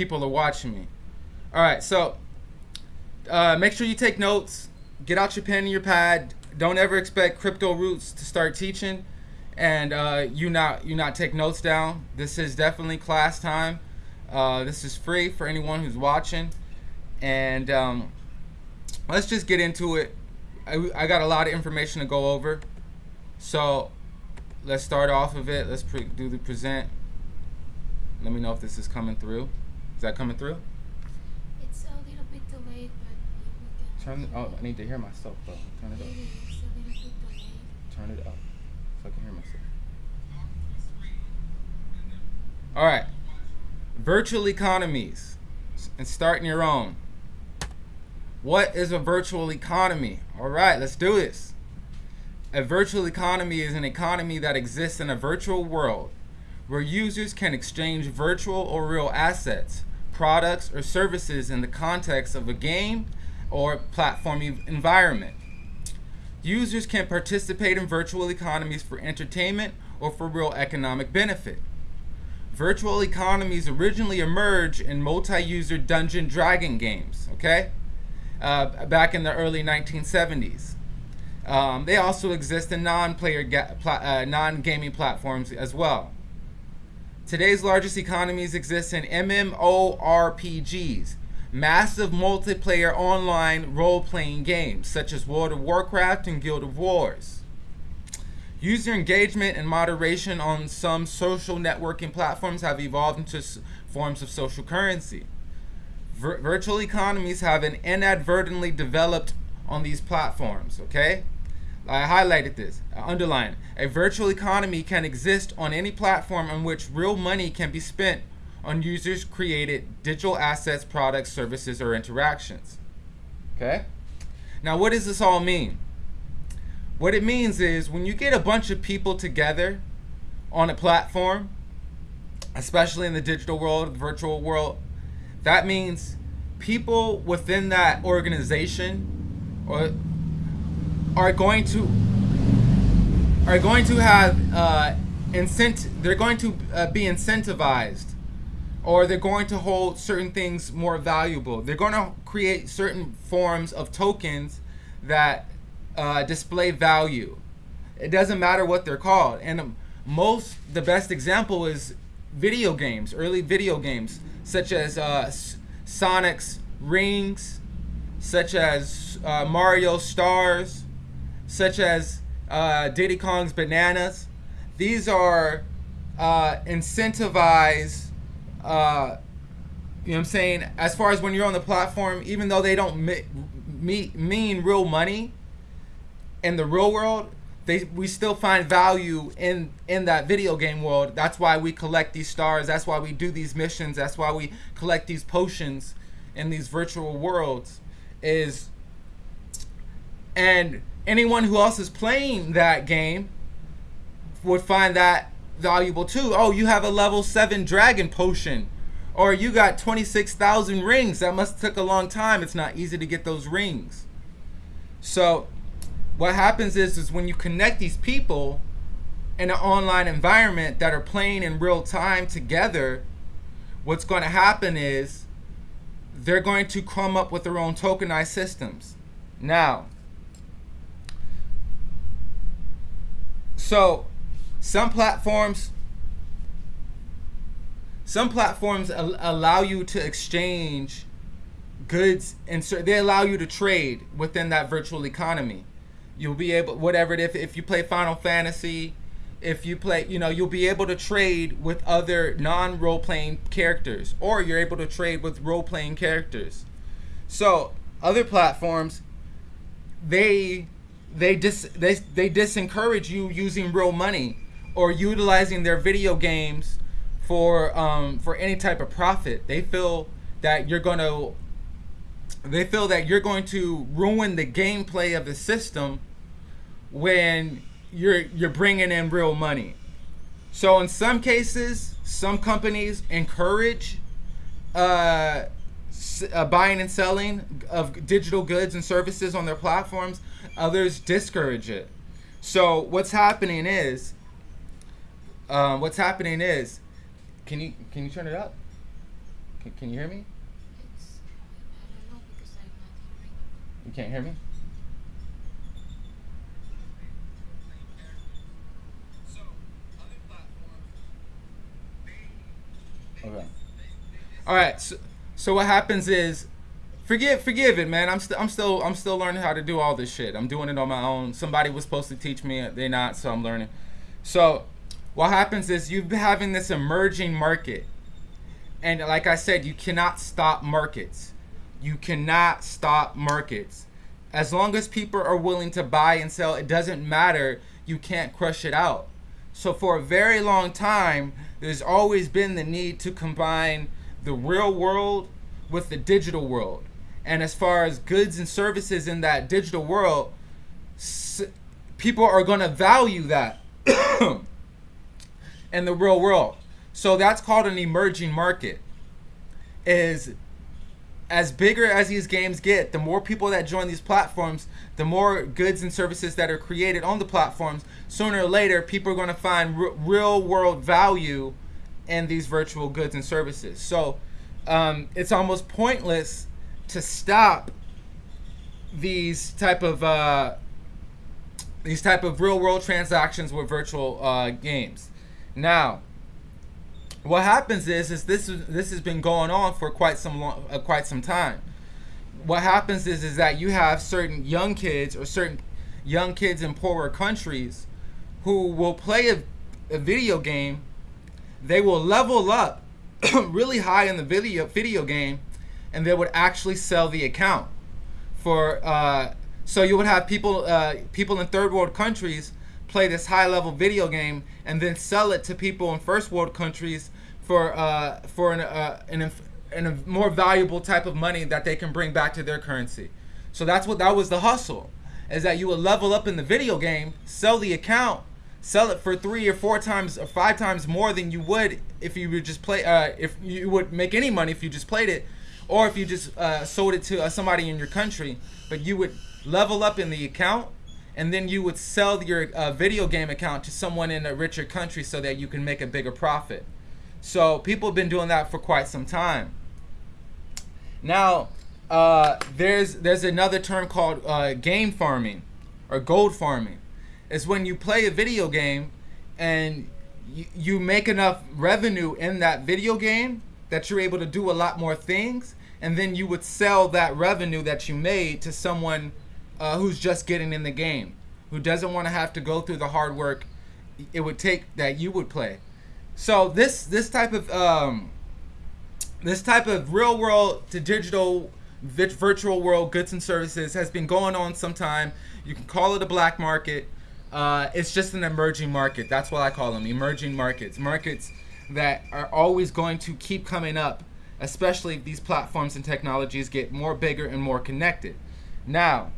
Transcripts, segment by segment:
people are watching me. All right, so uh, make sure you take notes. Get out your pen and your pad. Don't ever expect crypto roots to start teaching, and uh, you not you not take notes down. This is definitely class time. Uh, this is free for anyone who's watching, and um, let's just get into it. I, I got a lot of information to go over, so let's start off of it. Let's do the present. Let me know if this is coming through. Is that coming through? It's a little bit delayed, but Turn. Oh, I need to hear myself though. Turn it up. Maybe it's a little bit delayed. Turn it up so I can hear myself. All right. Virtual economies and starting your own. What is a virtual economy? All right, let's do this. A virtual economy is an economy that exists in a virtual world where users can exchange virtual or real assets, products, or services in the context of a game or platform environment. Users can participate in virtual economies for entertainment or for real economic benefit. Virtual economies originally emerged in multi-user Dungeon Dragon games, okay? Uh, back in the early 1970s. Um, they also exist in non-player, uh, non-gaming platforms as well. Today's largest economies exist in MMORPGs, massive multiplayer online role-playing games such as World of Warcraft and Guild of Wars. User engagement and moderation on some social networking platforms have evolved into forms of social currency. Vir virtual economies have been inadvertently developed on these platforms, okay? I highlighted this, underline. A virtual economy can exist on any platform on which real money can be spent on users created digital assets, products, services, or interactions. Okay? Now, what does this all mean? What it means is when you get a bunch of people together on a platform, especially in the digital world, the virtual world, that means people within that organization or are going to are going to have uh, incent they're going to uh, be incentivized or they're going to hold certain things more valuable. They're going to create certain forms of tokens that uh, display value. It doesn't matter what they're called. And most, the best example is video games, early video games, such as uh, Sonic's Rings, such as uh, Mario Stars, such as uh, Diddy Kong's Bananas. These are uh, incentivized, uh, you know what I'm saying, as far as when you're on the platform, even though they don't me me mean real money in the real world, they we still find value in in that video game world. That's why we collect these stars. That's why we do these missions. That's why we collect these potions in these virtual worlds. Is and anyone who else is playing that game would find that valuable too. Oh, you have a level 7 dragon potion. Or you got 26,000 rings. That must took a long time. It's not easy to get those rings. So what happens is, is when you connect these people in an online environment that are playing in real time together, what's going to happen is they're going to come up with their own tokenized systems. Now, So some platforms some platforms al allow you to exchange goods and so they allow you to trade within that virtual economy. You'll be able whatever it if if you play Final Fantasy, if you play, you know, you'll be able to trade with other non-role playing characters or you're able to trade with role playing characters. So, other platforms they they dis they, they disencourage you using real money or utilizing their video games for um, for any type of profit. They feel that you're going to they feel that you're going to ruin the gameplay of the system when you're you're bringing in real money. So in some cases, some companies encourage uh, uh, buying and selling of digital goods and services on their platforms. Others discourage it. So what's happening is, um, what's happening is, can you can you turn it up? Can, can you hear me? You can't hear me? Okay. All right. So, so what happens is, forgive, forgive it, man. I'm still, I'm still, I'm still learning how to do all this shit. I'm doing it on my own. Somebody was supposed to teach me. They're not, so I'm learning. So, what happens is you've been having this emerging market, and like I said, you cannot stop markets. You cannot stop markets. As long as people are willing to buy and sell, it doesn't matter. You can't crush it out. So for a very long time, there's always been the need to combine the real world with the digital world. And as far as goods and services in that digital world, people are going to value that in the real world. So that's called an emerging market. Is as bigger as these games get, the more people that join these platforms, the more goods and services that are created on the platforms, sooner or later, people are going to find real world value in these virtual goods and services. So um, it's almost pointless to stop these type of uh, these type of real world transactions with virtual uh, games. Now, what happens is is this this has been going on for quite some long, uh, quite some time. What happens is is that you have certain young kids or certain young kids in poorer countries who will play a, a video game. They will level up really high in the video video game, and they would actually sell the account for. Uh, so you would have people uh, people in third world countries play this high level video game and then sell it to people in first world countries for uh, for an, uh, an, a more valuable type of money that they can bring back to their currency. So that's what that was the hustle, is that you would level up in the video game, sell the account, sell it for three or four times or five times more than you would if you would just play. Uh, if you would make any money if you just played it, or if you just uh, sold it to uh, somebody in your country. But you would level up in the account and then you would sell your uh, video game account to someone in a richer country so that you can make a bigger profit. So people have been doing that for quite some time. Now, uh, there's there's another term called uh, game farming or gold farming. It's when you play a video game and you, you make enough revenue in that video game that you're able to do a lot more things, and then you would sell that revenue that you made to someone uh, who's just getting in the game, who doesn't want to have to go through the hard work it would take that you would play. So this this type of um, this type of real world to digital virtual world goods and services has been going on some time. You can call it a black market. Uh, it's just an emerging market. That's what I call them, emerging markets. Markets that are always going to keep coming up, especially if these platforms and technologies get more bigger and more connected. Now,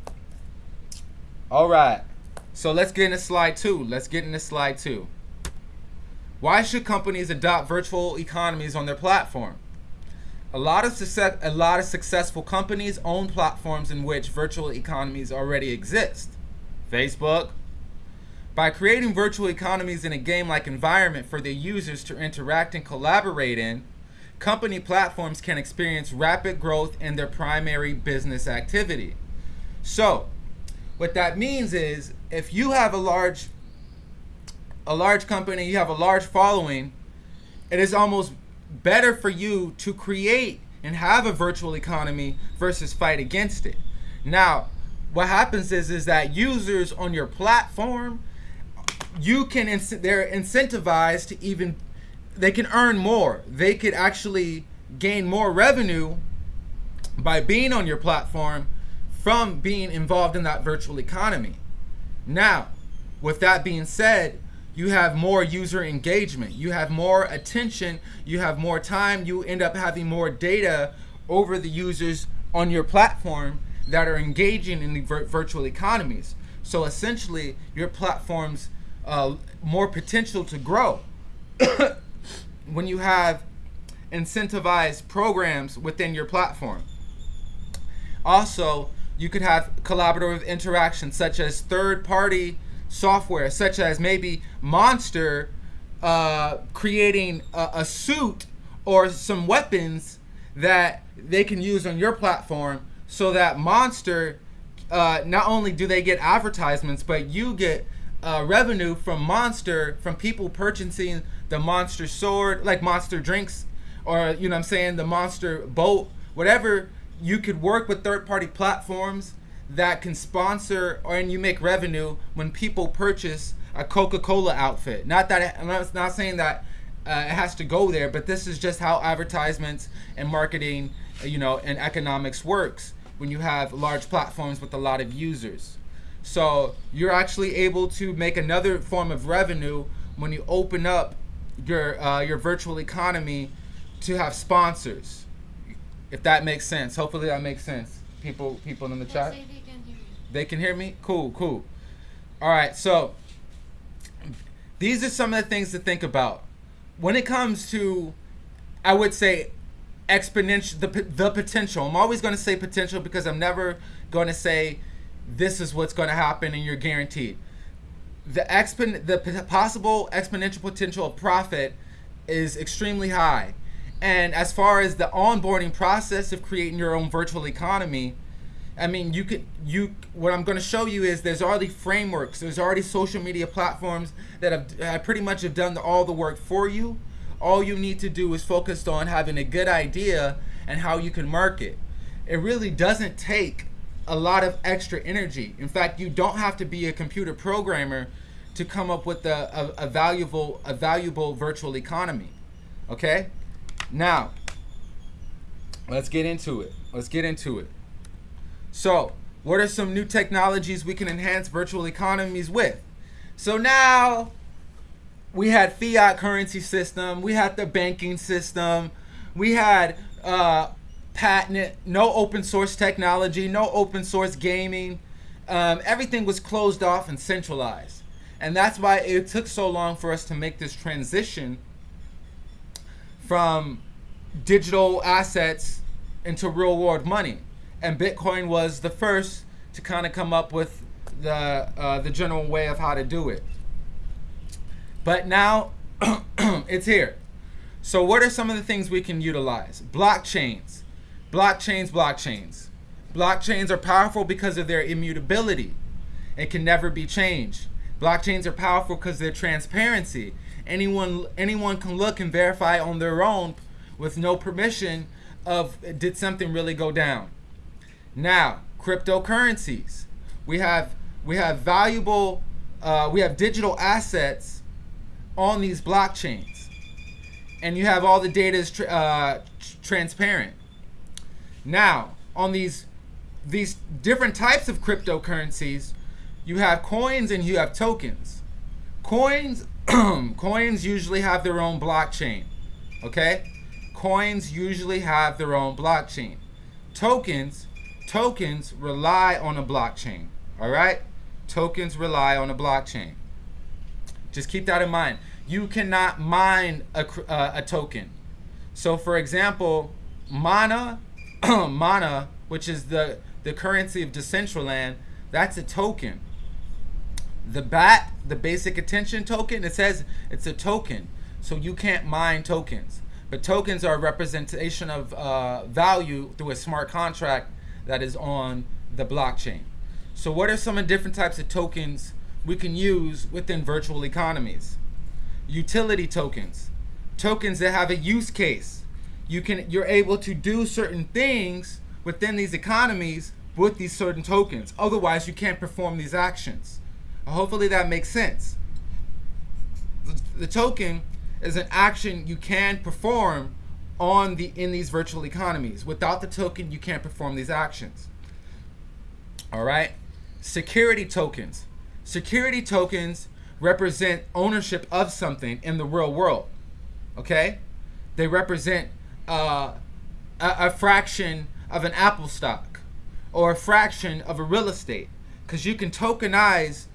all right. So let's get into slide two. Let's get into slide two. Why should companies adopt virtual economies on their platform? A lot of success, a lot of successful companies own platforms in which virtual economies already exist. Facebook. By creating virtual economies in a game-like environment for their users to interact and collaborate in, company platforms can experience rapid growth in their primary business activity. So, what that means is if you have a large a large company, you have a large following, it is almost better for you to create and have a virtual economy versus fight against it. Now, what happens is is that users on your platform you can they're incentivized to even they can earn more. They could actually gain more revenue by being on your platform from being involved in that virtual economy. Now, with that being said, you have more user engagement, you have more attention, you have more time, you end up having more data over the users on your platform that are engaging in the vir- virtual economies. So essentially, your platform's uh, more potential to grow when you have incentivized programs within your platform. Also, you could have collaborative interactions such as third party software, such as maybe Monster uh, creating a, a, suit or some weapons that they can use on your platform so that Monster, uh, not only do they get advertisements, but you get uh, revenue from Monster from people purchasing the Monster sword, like Monster drinks, or you know what I'm saying, the Monster boat, whatever. You could work with third party platforms that can sponsor or and you make revenue when people purchase a Coca-Cola outfit. Not that I'm not, not saying that uh, it has to go there, but this is just how advertisements and marketing, uh, you know, and economics works when you have large platforms with a lot of users. So you're actually able to make another form of revenue when you open up your uh, your virtual economy to have sponsors. If that makes sense. Hopefully that makes sense. People people in the They chat. they can. They can hear me? Cool, cool. All right, so these are some of the things to think about. When it comes to, I would say, exponential, the, the potential. I'm always going to say potential because I'm never going to say this is what's going to happen and you're guaranteed. The expon- the possible exponential potential of profit is extremely high. And as far as the onboarding process of creating your own virtual economy, I mean, you could you. What I'm going to show you is there's already frameworks. There's already social media platforms that have uh, pretty much have done all the work for you. All you need to do is focus on having a good idea and how you can market. It really doesn't take a lot of extra energy. In fact, you don't have to be a computer programmer to come up with a, a, a valuable a valuable virtual economy. Okay, now let's get into it. Let's get into it. So, what are some new technologies we can enhance virtual economies with? So now we had fiat currency system, we had the banking system, we had uh, patent, no open source technology, no open source gaming. Um, everything was closed off and centralized, and that's why it took so long for us to make this transition from digital assets into real world money. And Bitcoin was the first to kind of come up with the uh, the general way of how to do it. But now it's here. So what are some of the things we can utilize? Blockchains. Blockchains, blockchains. Blockchains are powerful because of their immutability. It can never be changed. Blockchains are powerful because their transparency. Anyone anyone can look and verify on their own with no permission of did something really go down. Now, cryptocurrencies. We have we have valuable uh, we have digital assets on these blockchains, and you have all the data is uh, tr- transparent. Now, on these these different types of cryptocurrencies, you have coins and you have tokens. Coins coins usually have their own blockchain. Okay? Coins usually have their own blockchain. Tokens tokens rely on a blockchain. All right? Tokens rely on a blockchain. Just keep that in mind. You cannot mine a, uh, a token. So, for example, Mana, Mana, which is the, the currency of Decentraland, that's a token. The BAT, the basic attention token, it says it's a token. So you can't mine tokens. But tokens are a representation of uh, value through a smart contract that is on the blockchain. So, what are some of the different types of tokens we can use within virtual economies? Utility tokens, tokens that have a use case. You can you're able to do certain things within these economies with these certain tokens. Otherwise, you can't perform these actions. Hopefully, that makes sense. The, the token is an action you can perform on the in these virtual economies. Without the token, you can't perform these actions. All right. Security tokens. Security tokens represent ownership of something in the real world. Okay? They represent uh, a, a fraction of an Apple stock or a fraction of a real estate because you can tokenize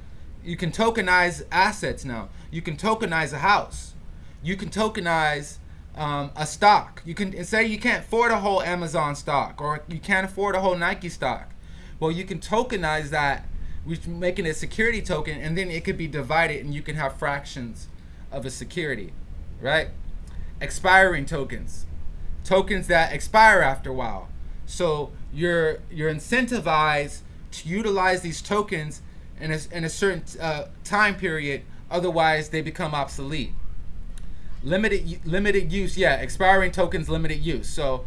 you can tokenize assets now. You can tokenize a house. You can tokenize um, a stock. You can say you can't afford a whole Amazon stock or you can't afford a whole Nike stock. Well, you can tokenize that, which making a security token, and then it could be divided, and you can have fractions of a security, right? Expiring tokens. Tokens that expire after a while. So you're you're incentivized to utilize these tokens in a, in a certain uh, time period. Otherwise, they become obsolete. Limited limited use, yeah. Expiring tokens, limited use. So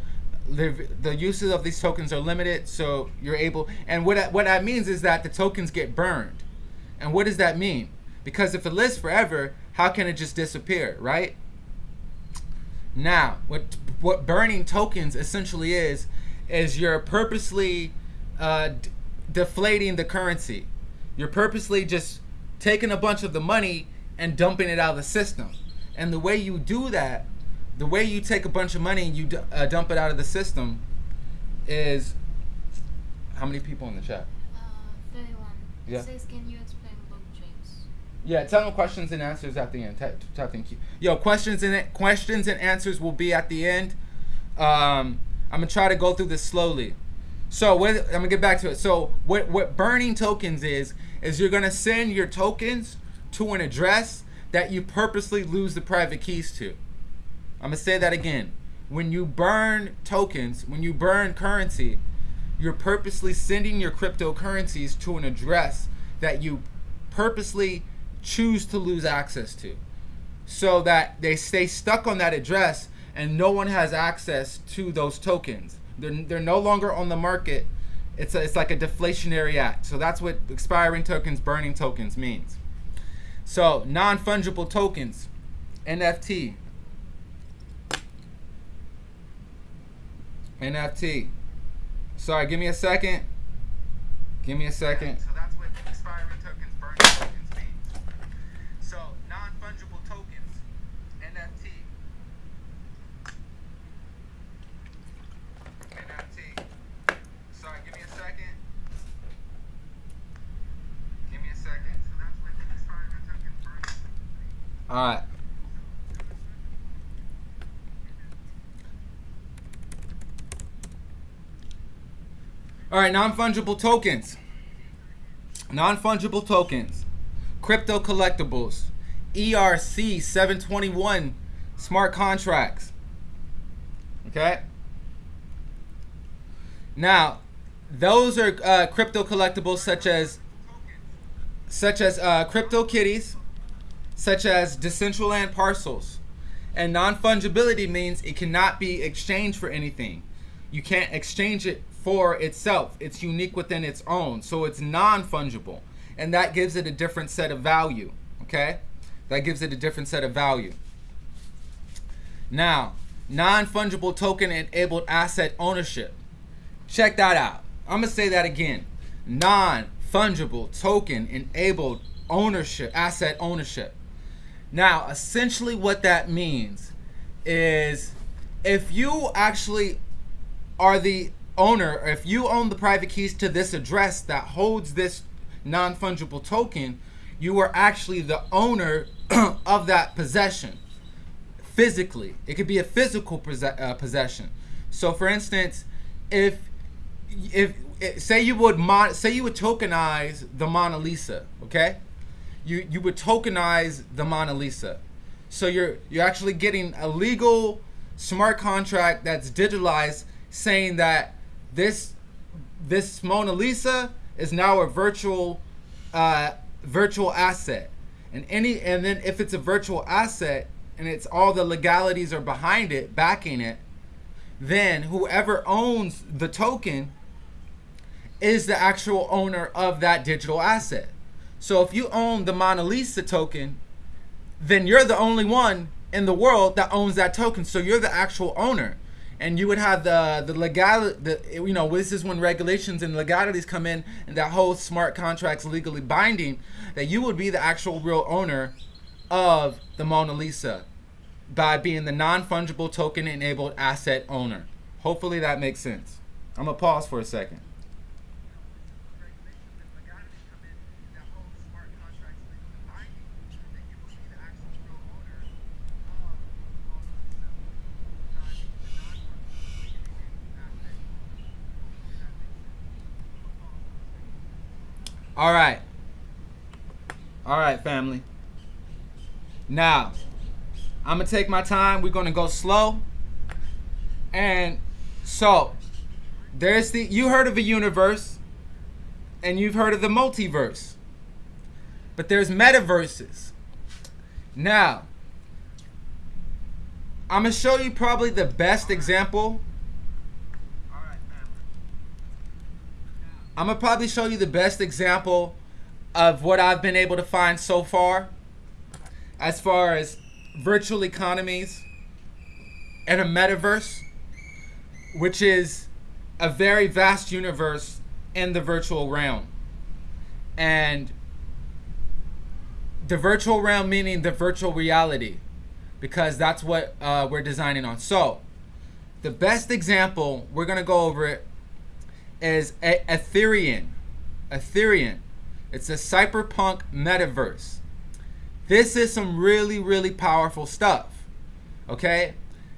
the, uses of these tokens are limited. So you're able, and what that, what that means is that the tokens get burned. And what does that mean? Because if it lives forever, how can it just disappear, right? Now, what what burning tokens essentially is is you're purposely uh, deflating the currency. You're purposely just taking a bunch of the money and dumping it out of the system. And the way you do that, the way you take a bunch of money and you uh, dump it out of the system, is how many people in the chat? Uh, 31. It Yeah. says, can you? Yeah, tell them questions and answers at the end. Thank you. Yo, questions and questions and answers will be at the end. Um, I'm gonna try to go through this slowly. So what, I'm gonna get back to it. So what what burning tokens is is you're gonna send your tokens to an address that you purposely lose the private keys to. I'm gonna say that again. When you burn tokens, when you burn currency, you're purposely sending your cryptocurrencies to an address that you purposely choose to lose access to so that they stay stuck on that address and no one has access to those tokens. They're, they're no longer on the market. It's, a, it's like a deflationary act. So that's what expiring tokens, burning tokens means. So non fungible tokens, NFT. NFT. Sorry, give me a second. Give me a second. So that's what expiring tokens, burning tokens means. So non-fungible tokens, NFT. NFT. Sorry, give me a second. Give me a second. So that's what expiring tokens, burning. All right. All right, non-fungible tokens. Non-fungible tokens. Crypto collectibles. ERC 721 smart contracts. Okay? Now, those are uh, crypto collectibles such as such as uh, CryptoKitties, such as Decentraland parcels. And non-fungibility means it cannot be exchanged for anything. You can't exchange it for itself. It's unique within its own. So it's non-fungible. And that gives it a different set of value. Okay? That gives it a different set of value. Now, non-fungible token enabled asset ownership. Check that out. I'm gonna say that again. Non-fungible token enabled ownership, asset ownership. Now, essentially what that means is if you actually are the owner, if you own the private keys to this address that holds this non-fungible token, you are actually the owner of that possession physically. It could be a physical uh, possession. So, for instance, if if say you would say you would tokenize the Mona Lisa, okay? You you would tokenize the Mona Lisa. So you're you're actually getting a legal smart contract that's digitalized saying that this this Mona Lisa is now a virtual uh, virtual asset. And any and then if it's a virtual asset and it's all the legalities are behind it, backing it, then whoever owns the token is the actual owner of that digital asset. So if you own the Mona Lisa token, then you're the only one in the world that owns that token. So you're the actual owner. And you would have the the legal the you know this is when regulations and legalities come in and that whole smart contracts legally binding that you would be the actual real owner of the Mona Lisa by being the non-fungible token enabled asset owner. Hopefully that makes sense. I'm gonna pause for a second. All right. All right, family. Now, I'm going to take my time. We're going to go slow. And so there's the you heard of a universe and you've heard of the multiverse. But there's metaverses. Now, I'm going to show you probably the best example. I'm to probably show you the best example of what I've been able to find so far as far as virtual economies and a metaverse, which is a very vast universe in the virtual realm. And the virtual realm meaning the virtual reality, because that's what uh, we're designing on. So, the best example, we're to go over it, is Ethereum. Ethereum. It's a cyberpunk metaverse. This is some really, really powerful stuff. Okay?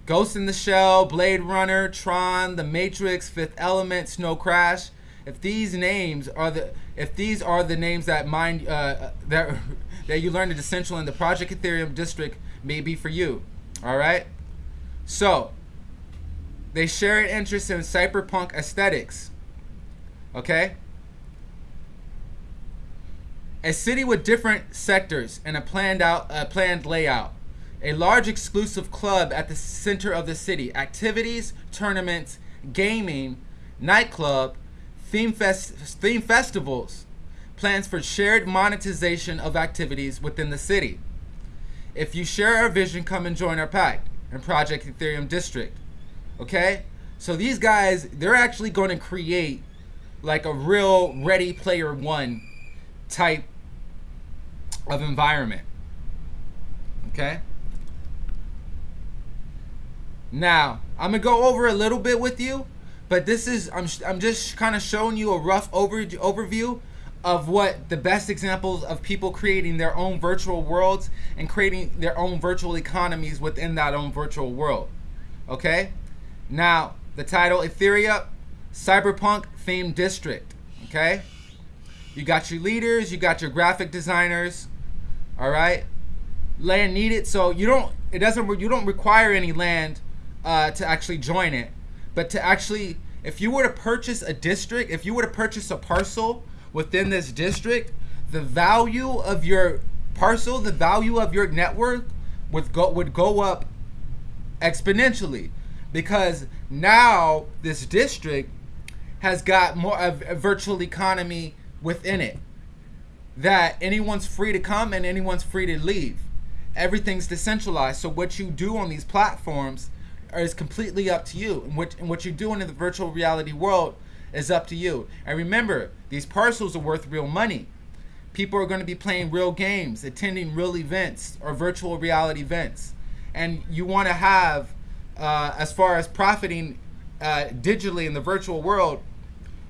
Ghost in the Shell, Blade Runner, Tron, The Matrix, Fifth Element, Snow Crash. If these names are the if these are the names that mind uh, that that you learned in Essential in the Project Ethereum district may be for you. All right. So they share an interest in cyberpunk aesthetics. Okay. A city with different sectors and a planned out a planned layout a large exclusive club at the center of the city. Activities, tournaments, gaming, nightclub, theme, fest- theme festivals, plans for shared monetization of activities within the city. If you share our vision, come and join our pact in Project Ethereum District. Okay? So these guys, they're actually going to create like a real Ready Player One type of environment. Okay? Now, I'm gonna go over a little bit with you, but this is I'm I'm just kind of showing you a rough over, overview of what the best examples of people creating their own virtual worlds and creating their own virtual economies within that own virtual world. Okay? Now, the title Ethereum Cyberpunk Themed District. Okay? You got your leaders, you got your graphic designers. All right? Land needed, so you don't it doesn't you don't require any land uh, to actually join it, but to actually, if you were to purchase a district, if you were to purchase a parcel within this district, the value of your parcel, the value of your network would go would go up exponentially because now this district has got more of a virtual economy within it that anyone's free to come and anyone's free to leave everything's decentralized so what you do on these platforms is completely up to you. And what, and what you're doing in the virtual reality world is up to you. And remember, these parcels are worth real money. People are going to be playing real games, attending real events or virtual reality events. And you want to have, uh, as far as profiting uh, digitally in the virtual world,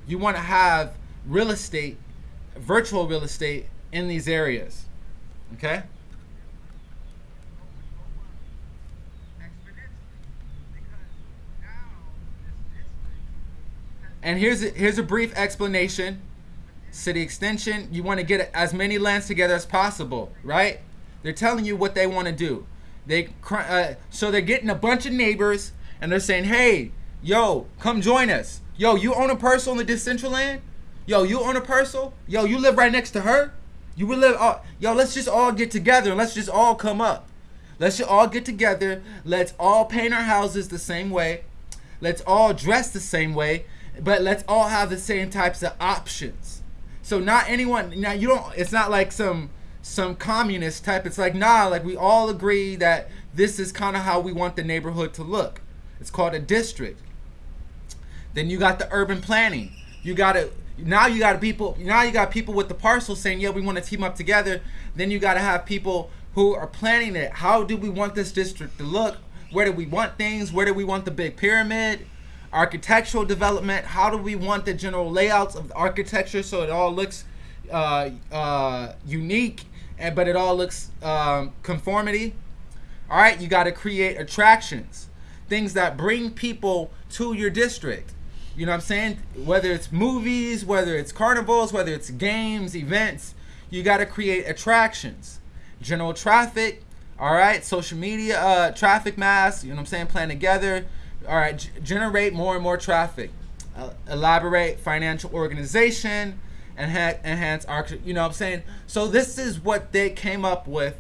you want to have real estate, virtual real estate in these areas. Okay? And here's a, here's a brief explanation. City extension, you want to get as many lands together as possible, right? They're telling you what they want to do. They uh, so they're getting a bunch of neighbors and they're saying, "Hey, yo, come join us. Yo, you own a parcel in the Decentraland? Yo, you own a parcel? Yo, you live right next to her? You will live uh, yo, let's just all get together and let's just all come up. Let's just all get together. Let's all paint our houses the same way. Let's all dress the same way but let's all have the same types of options. So not anyone now you don't it's not like some some communist type. It's like nah, like we all agree that this is kind of how we want the neighborhood to look. It's called a district. Then you got the urban planning. You got to now you got people now you got people with the parcel saying yeah we want to team up together. Then you got to have people who are planning it. How do we want this district to look? Where do we want things? Where do we want the big pyramid? architectural development. How do we want the general layouts of the architecture so it all looks uh, uh, unique, and but it all looks um, conformity. All right, you got to create attractions, things that bring people to your district. You know what I'm saying? Whether it's movies, whether it's carnivals, whether it's games, events, you got to create attractions. General traffic, all right, social media, uh, traffic mass, you know what I'm saying? Plan together All right, generate more and more traffic. Uh, elaborate financial organization and ha- enhance arch- you know what I'm saying? So this is what they came up with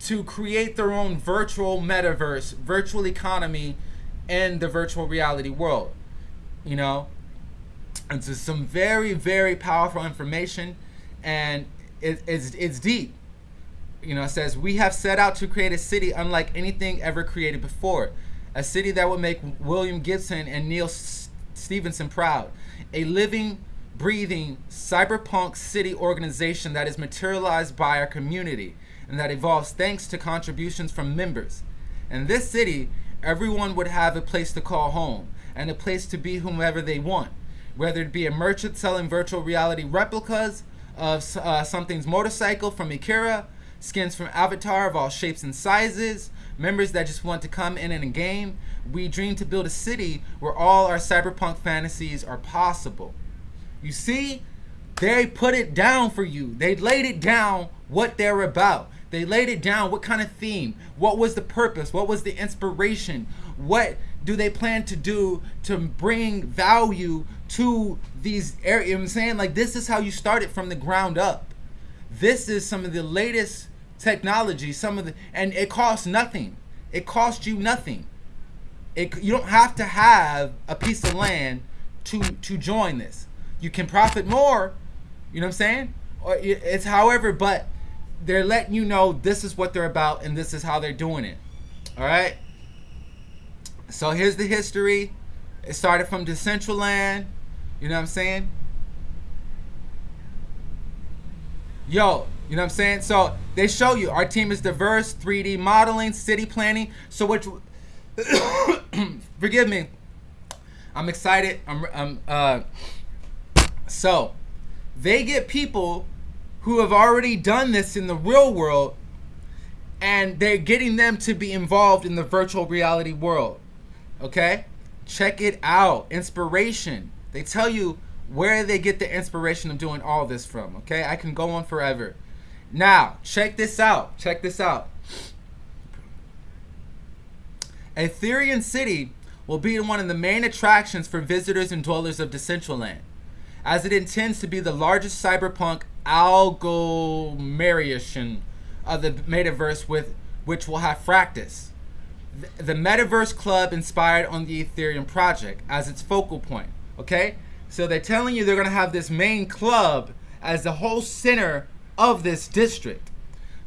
to create their own virtual metaverse, virtual economy in the virtual reality world. You know, and so some very very powerful information and it, it's it's deep. You know it says we have set out to create a city unlike anything ever created before a city that would make william gibson and Neal S- Stephenson proud a living breathing cyberpunk city organization that is materialized by our community and that evolves thanks to contributions from members. In this city everyone would have a place to call home and a place to be whomever they want whether it be a merchant selling virtual reality replicas of uh, something's motorcycle from Akira, skins from Avatar of all shapes and sizes, members that just want to come in in a game. We dream to build a city where all our cyberpunk fantasies are possible. You see, they put it down for you. They laid it down what they're about. They laid it down what kind of theme, what was the purpose, what was the inspiration, what do they plan to do to bring value to these areas? You know I'm saying? Like this is how you start it from the ground up. This is some of the latest technology, some of the and it costs nothing. It costs you nothing. It, you don't have to have a piece of land to to join this. You can profit more, you know what I'm saying? Or it's however, but they're letting you know this is what they're about and this is how they're doing it. All right? So here's the history. It started from Decentraland. You know what I'm saying? Yo, you know what I'm saying? So they show you our team is diverse, 3D modeling, city planning. So which forgive me. I'm excited. I'm I'm uh so they get people who have already done this in the real world and they're getting them to be involved in the virtual reality world. Okay? Check it out. Inspiration. They tell you where they get the inspiration of doing all this from. Okay? I can go on forever. Now, check this out. Check this out. Ethereum City will be one of the main attractions for visitors and dwellers of Decentraland, as it intends to be the largest cyberpunk agglomeration of the metaverse with which will have Fractus. Th- The Metaverse Club inspired on the Ethereum project as its focal point. Okay? So they're telling you they're going to have this main club as the whole center of this district.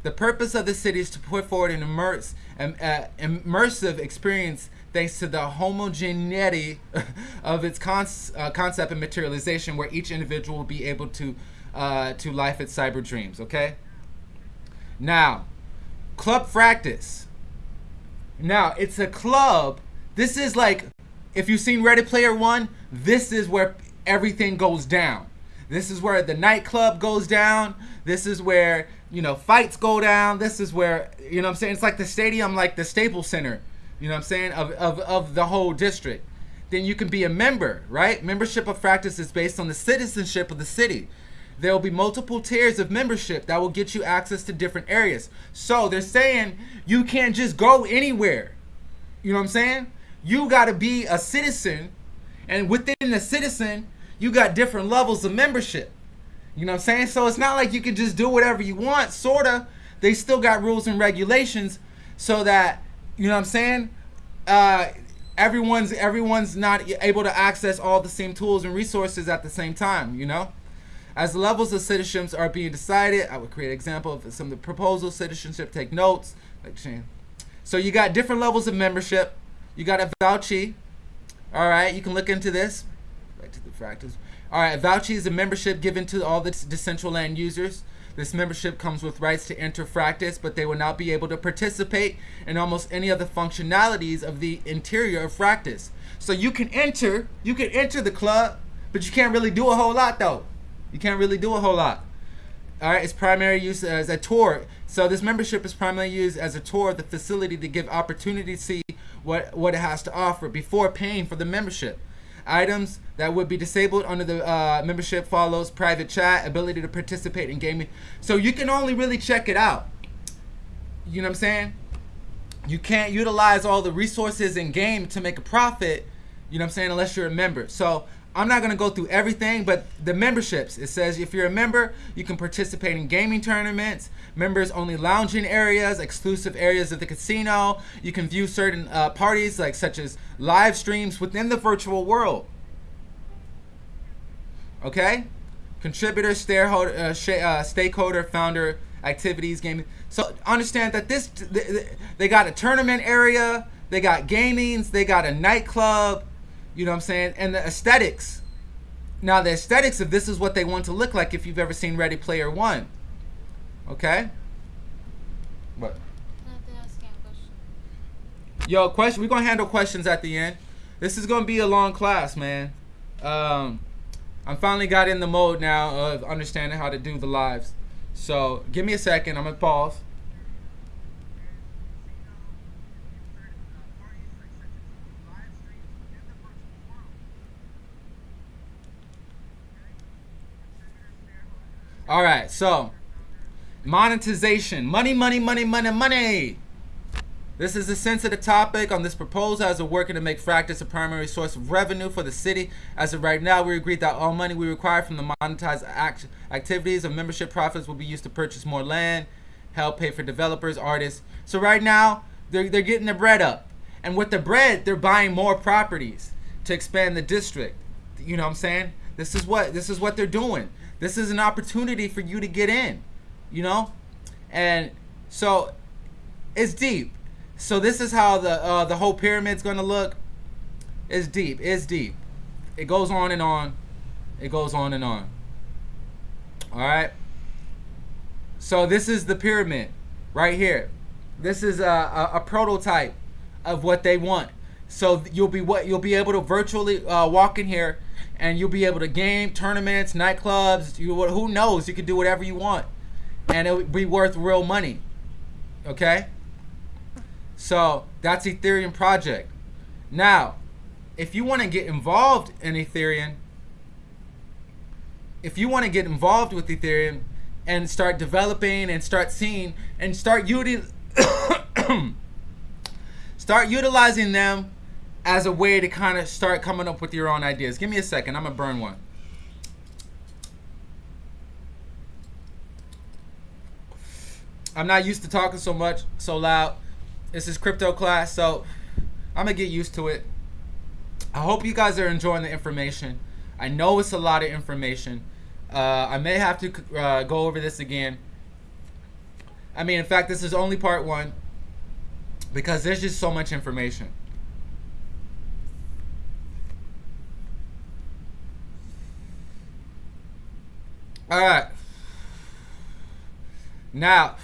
The purpose of the city is to put forward an immerse, um, uh, immersive experience thanks to the homogeneity of its uh, concept and materialization, where each individual will be able to uh, to life its cyber dreams. Okay. Now, Club Fractus. Now, it's a club. This is like, if you've seen Ready Player One, this is where everything goes down. This is where the nightclub goes down. This is where, you know, fights go down. This is where, you know I'm saying? It's like the stadium, like the Staples Center, you know what I'm saying, of, of, of the whole district. Then you can be a member, right? Membership of Fractus is based on the citizenship of the city. There will be multiple tiers of membership that will get you access to different areas. So they're saying you can't just go anywhere. You know what I'm saying? You got to be a citizen, and within the citizen, you got different levels of membership. You know what I'm saying? So it's not like you can just do whatever you want, sorta. They still got rules and regulations so that, you know what I'm saying? Uh everyone's everyone's not able to access all the same tools and resources at the same time, you know? As the levels of citizenships are being decided, I would create an example of some of the proposals, citizenship, take notes. So you got different levels of membership. You got a vouchy. All right, you can look into this. Back to the fractals. All right, vouchy is a membership given to all the Decentraland users. This membership comes with rights to enter Fractus, but they will not be able to participate in almost any of the functionalities of the interior of Fractus. So you can enter, you can enter the club, but you can't really do a whole lot though. You can't really do a whole lot. All right, its primary use as a tour. So this membership is primarily used as a tour of the facility to give opportunity to see what what it has to offer before paying for the membership. Items that would be disabled under the uh, membership follows private chat, ability to participate in gaming. So you can only really check it out. You know what I'm saying? you can't utilize all the resources in game to make a profit. You know what I'm saying? Unless you're a member. So I'm not gonna go through everything, but the memberships. It says if you're a member, you can participate in gaming tournaments, members only lounging areas, exclusive areas of the casino. You can view certain uh, parties, like such as live streams within the virtual world. Okay, contributor, stakeholder, uh, uh, stakeholder, founder, activities, gaming. So understand that this they got a tournament area, they got gamings, they got a nightclub you know what I'm saying? And the aesthetics. Now, the aesthetics of this is what they want to look like if you've ever seen Ready Player One. Okay? What? Yo, question. We're gonna handle questions at the end. This is gonna be a long class, man. Um, I'm finally got in the mode now of understanding how to do the lives. So give me a second. I'm gonna pause. All right, so monetization, money, money, money, money, money. This is a sensitive topic on this proposal as we're working to make Fractus a primary source of revenue for the city. As of right now, we agreed that all money we require from the monetized act activities of membership profits will be used to purchase more land, help pay for developers, artists. So right now, they're, they're getting the bread up. And with the bread, they're buying more properties to expand the district. You know what I'm saying? This is what this is what they're doing. This is an opportunity for you to get in, you know? And so it's deep. So this is how the uh, the whole pyramid's to look. It's deep. It's deep. It goes on and on. It goes on and on. All right. So this is the pyramid right here. This is a, a, a prototype of what they want. So you'll be what you'll be able to virtually uh, walk in here and you'll be able to game tournaments, nightclubs. You who knows? You can do whatever you want, and it would be worth real money. Okay. So that's Ethereum project. Now, if you want to get involved in Ethereum, if you want to get involved with Ethereum and start developing and start seeing and start util start utilizing them as a way to kind of start coming up with your own ideas. Give me a second. I'm going to burn one. I'm not used to talking so much, so loud. This is crypto class, so I'm going to get used to it. I hope you guys are enjoying the information. I know it's a lot of information. Uh, I may have to uh, go over this again. I mean, in fact, this is only part one because there's just so much information. All right. Now,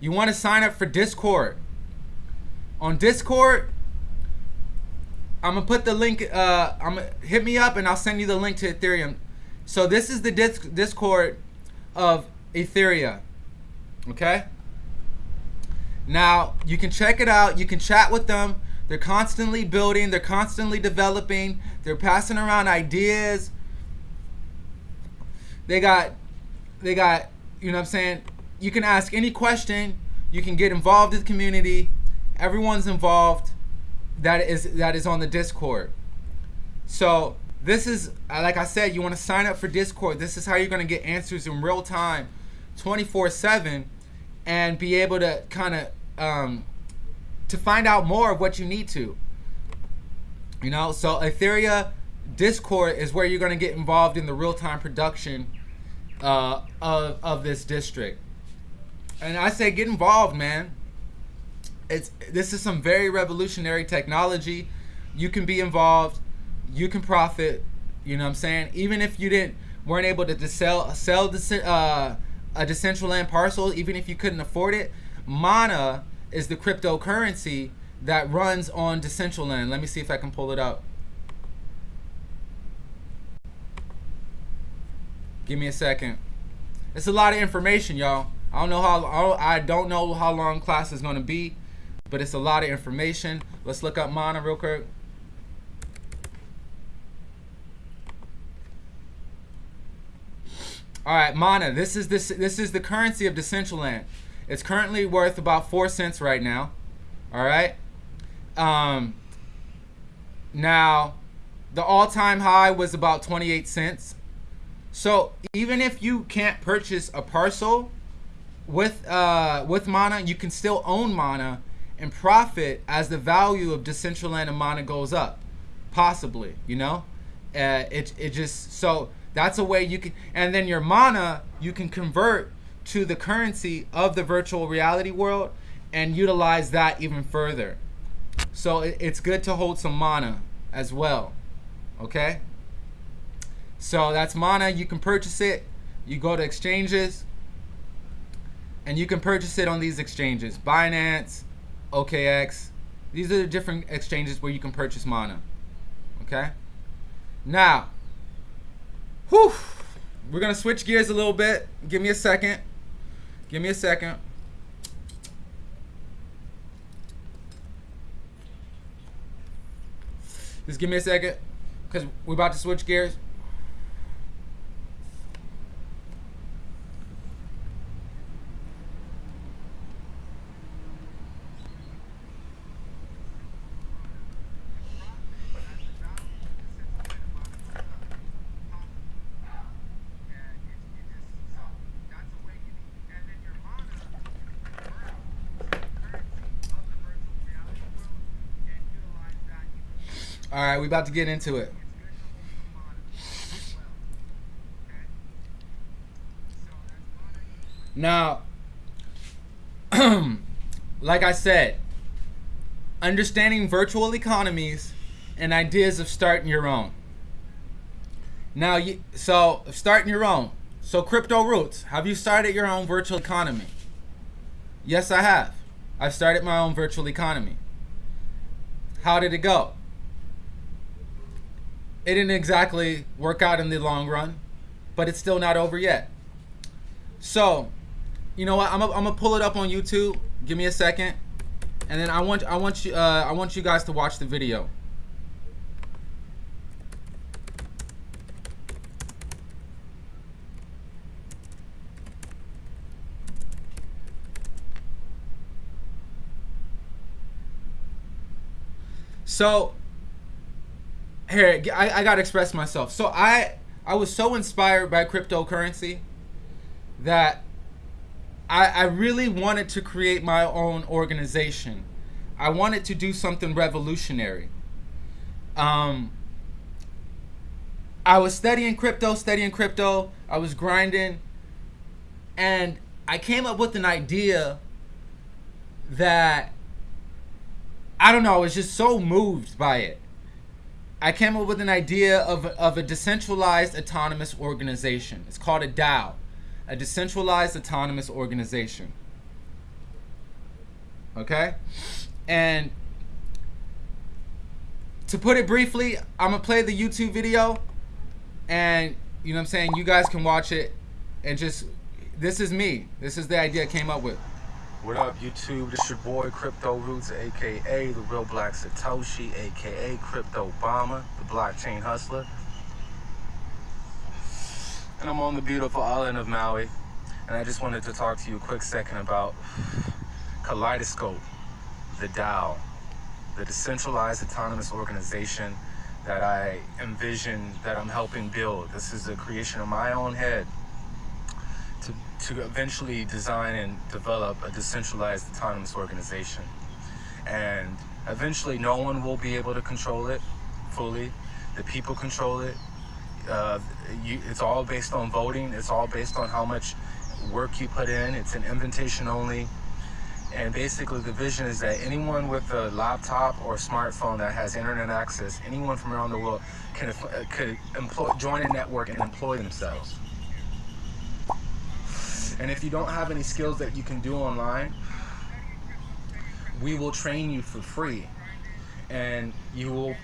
you want to sign up for Discord. On Discord, I'm gonna put the link. Uh, I'm gonna hit me up and I'll send you the link to Ethereum. So this is the disc, Discord of Ethereum. Okay. Now you can check it out. You can chat with them. They're constantly building. They're constantly developing. They're passing around ideas. They got, they got, you know what I'm saying? You can ask any question. You can get involved in the community. Everyone's involved that is that is on the Discord. So this is like I said, you want to sign up for Discord. This is how you're gonna get answers in real time, 24/7, and be able to kind of um, to find out more of what you need to. You know, so Ethereum Discord is where you're gonna get involved in the real time production uh, of of this district. And I say get involved, man. It's this is some very revolutionary technology. You can be involved. You can profit. You know what I'm saying? Even if you didn't weren't able to sell sell the uh, a Decentraland parcel, even if you couldn't afford it, Mana is the cryptocurrency that runs on Decentraland. Let me see if I can pull it up. Give me a second. It's a lot of information, y'all. I don't know how I don't know how long class is going to be, but it's a lot of information. Let's look up Mana real quick. All right, Mana. This is this this is the currency of Decentraland. It's currently worth about four cents right now. All right. Um, now, the all-time high was about 28 cents. So even if you can't purchase a parcel with uh, with Mana, you can still own Mana and profit as the value of Decentraland and Mana goes up, possibly. You know, uh, it it just so that's a way you can, and then your Mana you can convert to the currency of the virtual reality world and utilize that even further. So it, it's good to hold some Mana as well. Okay. So that's Mana. You can purchase it. You go to exchanges and you can purchase it on these exchanges Binance, OKX. These are the different exchanges where you can purchase Mana. Okay? Now, whew, we're going to switch gears a little bit. Give me a second. Give me a second. Just give me a second because we're about to switch gears. All right, we about to get into it. Now, like I said, understanding virtual economies and ideas of starting your own. Now, so starting your own. So, Crypto Roots, have you started your own virtual economy? Yes, I have. I've started my own virtual economy. How did it go? It didn't exactly work out in the long run, but it's still not over yet. So, you know what? I'm gonna pull it up on YouTube. Give me a second, and then I want I want you uh, I want you guys to watch the video. So here I, I gotta express myself. So I I was so inspired by cryptocurrency that I I really wanted to create my own organization. I wanted to do something revolutionary. Um, I was studying crypto, studying crypto. I was grinding, and I came up with an idea that I don't know. I was just so moved by it I came up with an idea of, of a decentralized autonomous organization. It's called a DAO, a decentralized autonomous organization. Okay? And to put it briefly, I'm going to play the YouTube video and you know what I'm saying, you guys can watch it and just this is me. This is the idea I came up with. What up, YouTube? This your boy Crypto Roots, aka the Real Black Satoshi, aka Crypto Obama, the Blockchain Hustler. And I'm on the beautiful island of Maui. And I just wanted to talk to you a quick second about Kaleidoscope, the DAO, the decentralized autonomous organization that I envision that I'm helping build. This is a creation of my own head to eventually design and develop a decentralized autonomous organization. And eventually no one will be able to control it fully. The people control it. Uh, you, it's all based on voting. It's all based on how much work you put in. It's an invitation only. And basically the vision is that anyone with a laptop or smartphone that has internet access, anyone from around the world can, uh, could employ, join a network and employ themselves. And if you don't have any skills that you can do online, we will train you for free. And you will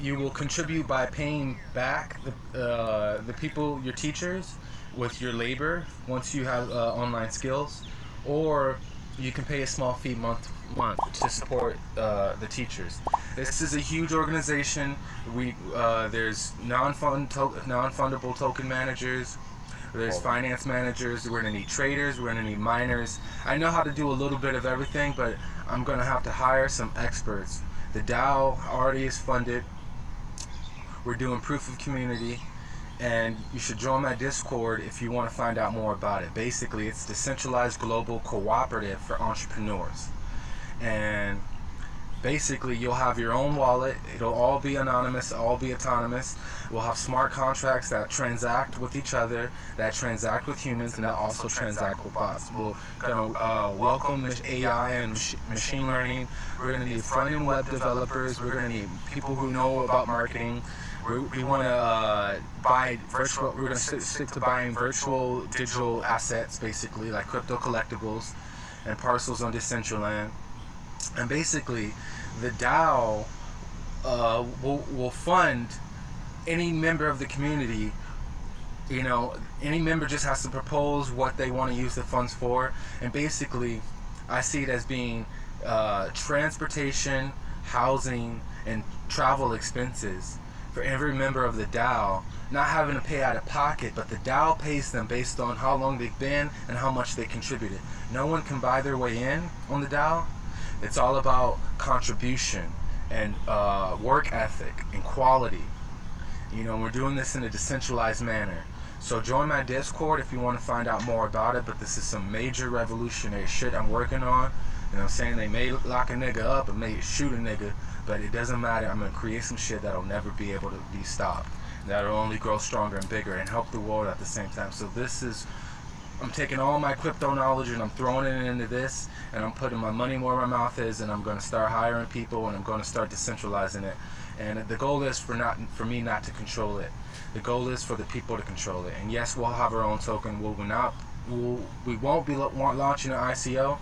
you will contribute by paying back the, uh, the people, your teachers, with your labor once you have uh, online skills, or you can pay a small fee month month to support uh, the teachers. This is a huge organization. We uh, there's non-fund to non-fundable token managers. There's finance managers. We're gonna need traders. We're gonna need miners. I know how to do a little bit of everything, but I'm gonna have to hire some experts. The DAO already is funded. We're doing proof of community, and you should join my Discord if you want to find out more about it. Basically, it's decentralized global cooperative for entrepreneurs, and basically you'll have your own wallet. It'll all be anonymous all be autonomous. We'll have smart contracts that transact with each other that transact with humans and that also transact with bots. We'll gonna uh, welcome ai and machine learning. We're going to need front-end web developers. We're going to need people who know about marketing. We're, we want to uh, buy virtual we're going to stick to buying virtual digital assets basically like crypto collectibles and parcels on decentraland and basically the DAO uh, will, will fund any member of the community you know any member just has to propose what they want to use the funds for. And basically I see it as being uh, transportation housing and travel expenses for every member of the DAO. Not having to pay out of pocket but the DAO pays them based on how long they've been and how much they contributed. No one can buy their way in on the DAO it's all about contribution and uh, work ethic and quality. You know, we're doing this in a decentralized manner. So join my Discord if you want to find out more about it. But this is some major revolutionary shit I'm working on. You know I'm saying? They may lock a nigga up and may shoot a nigga, but it doesn't matter. I'm going to create some shit that'll never be able to be stopped. That'll only grow stronger and bigger and help the world at the same time. So this is I'm taking all my crypto knowledge and I'm throwing it into this and I'm putting my money where my mouth is and I'm going to start hiring people and I'm going to start decentralizing it. And the goal is for not for me not to control it. The goal is for the people to control it. And yes, we'll have our own token. We'll not we'll, we won't be launching an ICO.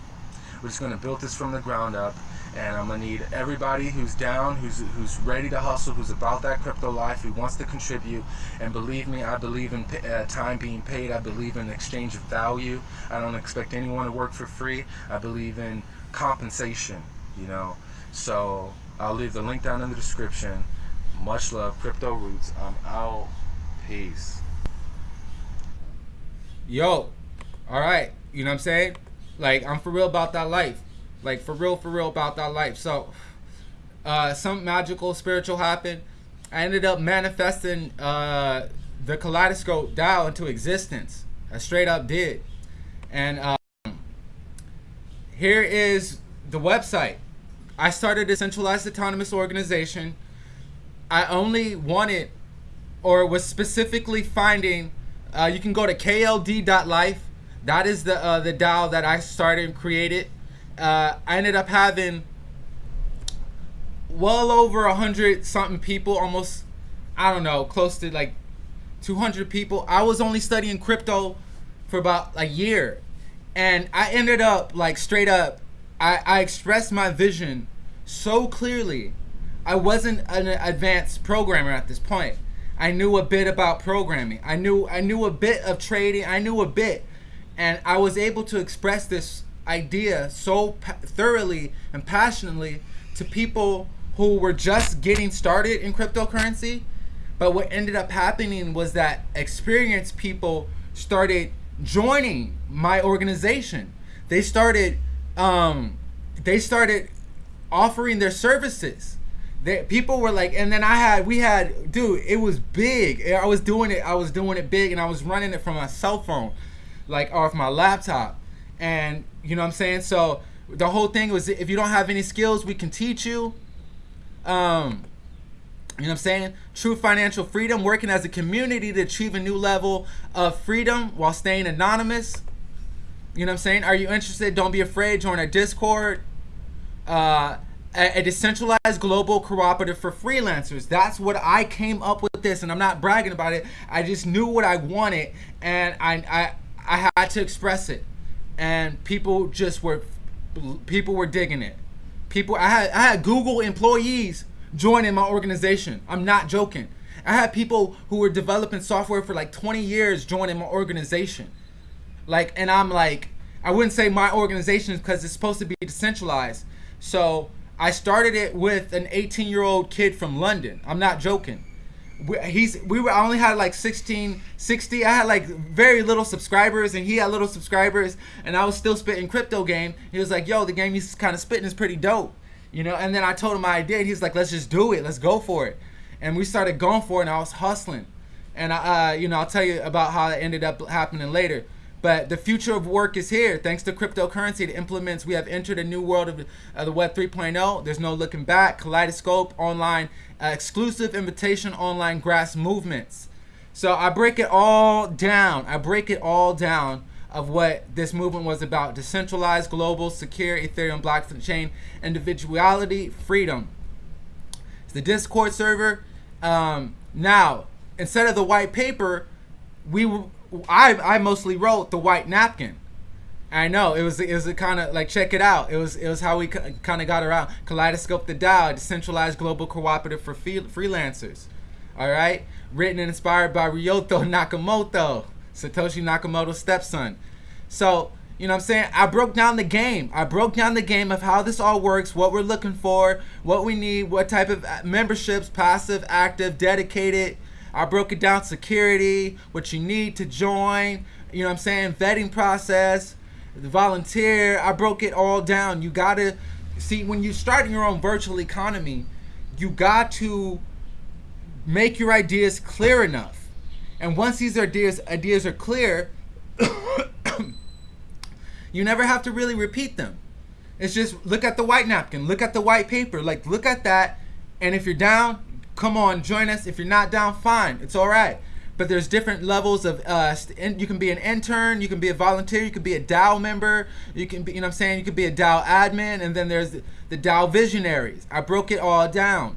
We're just going to build this from the ground up and I'm gonna need everybody who's down, who's who's ready to hustle, who's about that crypto life, who wants to contribute. And believe me, I believe in uh, time being paid. I believe in exchange of value. I don't expect anyone to work for free. I believe in compensation. You know, so I'll leave the link down in the description. Much love, Crypto Roots. I'm out. Peace. Yo, all right. You know what I'm saying? Like I'm for real about that life. Like for real, for real about that life. So, uh, some magical spiritual happened. I ended up manifesting uh, the kaleidoscope DAO into existence. I straight up did. And um, here is the website. I started a centralized autonomous organization. I only wanted or was specifically finding, uh, you can go to kld.life. That is the, uh, the DAO that I started and created uh, I ended up having well over a hundred something people, almost I don't know, close to like 200 people. I was only studying crypto for about a year, and I ended up like straight up. I, I expressed my vision so clearly. I wasn't an advanced programmer at this point. I knew a bit about programming. I knew I knew a bit of trading. I knew a bit, and I was able to express this idea so thoroughly and passionately to people who were just getting started in cryptocurrency. But what ended up happening was that experienced people started joining my organization. They started, um, they started offering their services. They, people were like, and then I had, we had, dude, it was big. I was doing it, I was doing it big, and I was running it from my cell phone, like off my laptop and you know what I'm saying. So the whole thing was, if you don't have any skills, we can teach you. Um, you know what I'm saying? True financial freedom, working as a community to achieve a new level of freedom while staying anonymous. You know what I'm saying? Are you interested? Don't be afraid. Join our Discord. Uh, a, a decentralized global cooperative for freelancers. That's what I came up with this, and I'm not bragging about it. I just knew what I wanted, and I I I had to express it and people just were people were digging it. People I had I had Google employees joining my organization. I'm not joking. I had people who were developing software for like 20 years joining my organization. Like and I'm like I wouldn't say my organization because it's supposed to be decentralized. So I started it with an 18 year old kid from London. I'm not joking. We, he's we were I only had like 16 60 I had like very little subscribers and he had little subscribers and I was still spitting crypto game. He was like yo the game he's kind of spitting is pretty dope you know? And then I told him my idea and he's like let's just do it let's go for it. And we started going for it and I was hustling. And I uh, you know I'll tell you about how it ended up happening later but the future of work is here. Thanks to cryptocurrency, it implements. We have entered a new world of, of the Web 3.0. There's no looking back. Kaleidoscope online, uh, exclusive invitation online grass movements. So I break it all down. I break it all down of what this movement was about: decentralized, global, secure Ethereum blockchain, individuality, freedom. It's the Discord server. Um, now, instead of the white paper, we I I mostly wrote the white napkin. I know it was it was kind of like check it out. It was it was how we kind of got around Kaleidoscope the DAO, decentralized global cooperative for free, freelancers. All right, written and inspired by Ryota Nakamoto, Satoshi Nakamoto's stepson. So you know what I'm saying? I broke down the game. I broke down the game of how this all works, what we're looking for, what we need, what type of uh, memberships, passive, active, dedicated I broke it down security, what you need to join, you know what I'm saying, vetting process, the volunteer. I broke it all down. You got to see when you start your own virtual economy, you got to make your ideas clear enough. And once these ideas ideas are clear, you never have to really repeat them. It's just look at the white napkin, look at the white paper, like look at that, and if you're down, come on, join us. If you're not down, fine, it's all right. But there's different levels of uh, you can be an intern, you can be a volunteer, you can be a DAO member, you can be, you know what I'm saying, you can be a DAO admin, and then there's the, DAO visionaries. I broke it all down,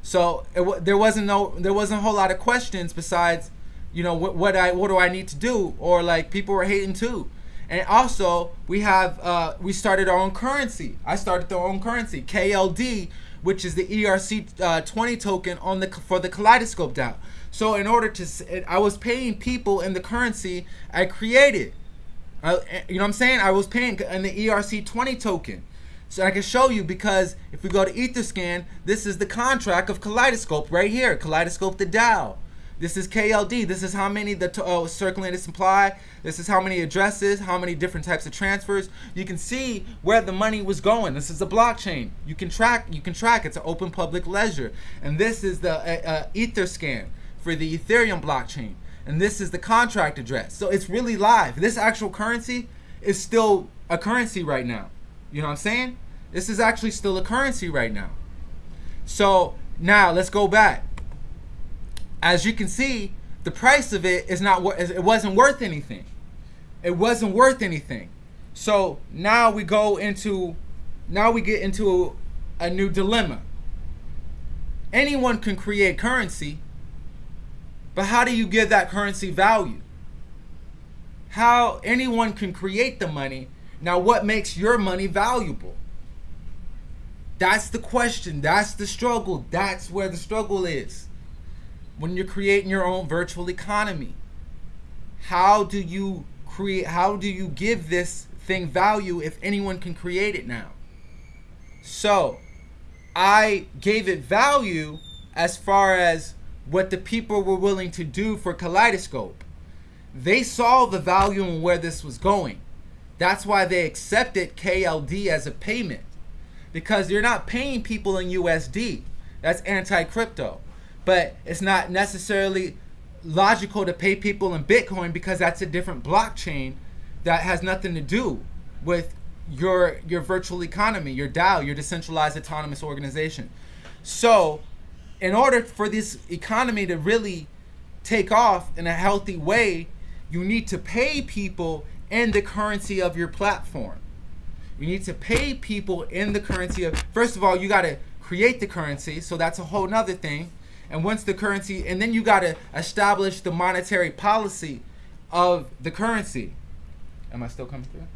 so it, there wasn't no, there wasn't a whole lot of questions besides, you know, what, what I, what do I need to do, or like people were hating too. And also, we have uh, we started our own currency. I started our own currency, KLD, which is the ERC uh, 20 token on the for the Kaleidoscope DAO. So in order to, I was paying people in the currency I created. I, you know what I'm saying? I was paying in the ERC 20 token. So I can show you because if we go to Etherscan, this is the contract of Kaleidoscope right here. Kaleidoscope the DAO. This is KLD. This is how many the uh, circulating supply. This is how many addresses, how many different types of transfers. You can see where the money was going. This is a blockchain. You can track. You can track. It's an open public ledger. And this is the uh, uh, Etherscan for the Ethereum blockchain. And this is the contract address. So it's really live. This actual currency is still a currency right now. You know what I'm saying? This is actually still a currency right now. So now let's go back as you can see, the price of it is not it wasn't worth anything. It wasn't worth anything. So now we go into now we get into a, a new dilemma. Anyone can create currency, but how do you give that currency value? How anyone can create the money. Now what makes your money valuable? That's the question. That's the struggle. That's where the struggle is when you're creating your own virtual economy how do you create how do you give this thing value if anyone can create it now? So i gave it value as far as what the people were willing to do for kaleidoscope. They saw the value and where this was going. That's why they accepted kld as a payment. Because you're not paying people in usd that's anti-crypto but it's not necessarily logical to pay people in Bitcoin because that's a different blockchain that has nothing to do with your your virtual economy, your DAO, your decentralized autonomous organization. So, in order for this economy to really take off in a healthy way, you need to pay people in the currency of your platform. You need to pay people in the currency of first of all, you got to create the currency, so that's a whole nother thing and once the currency and then you got to establish the monetary policy of the currency. Am i still coming through?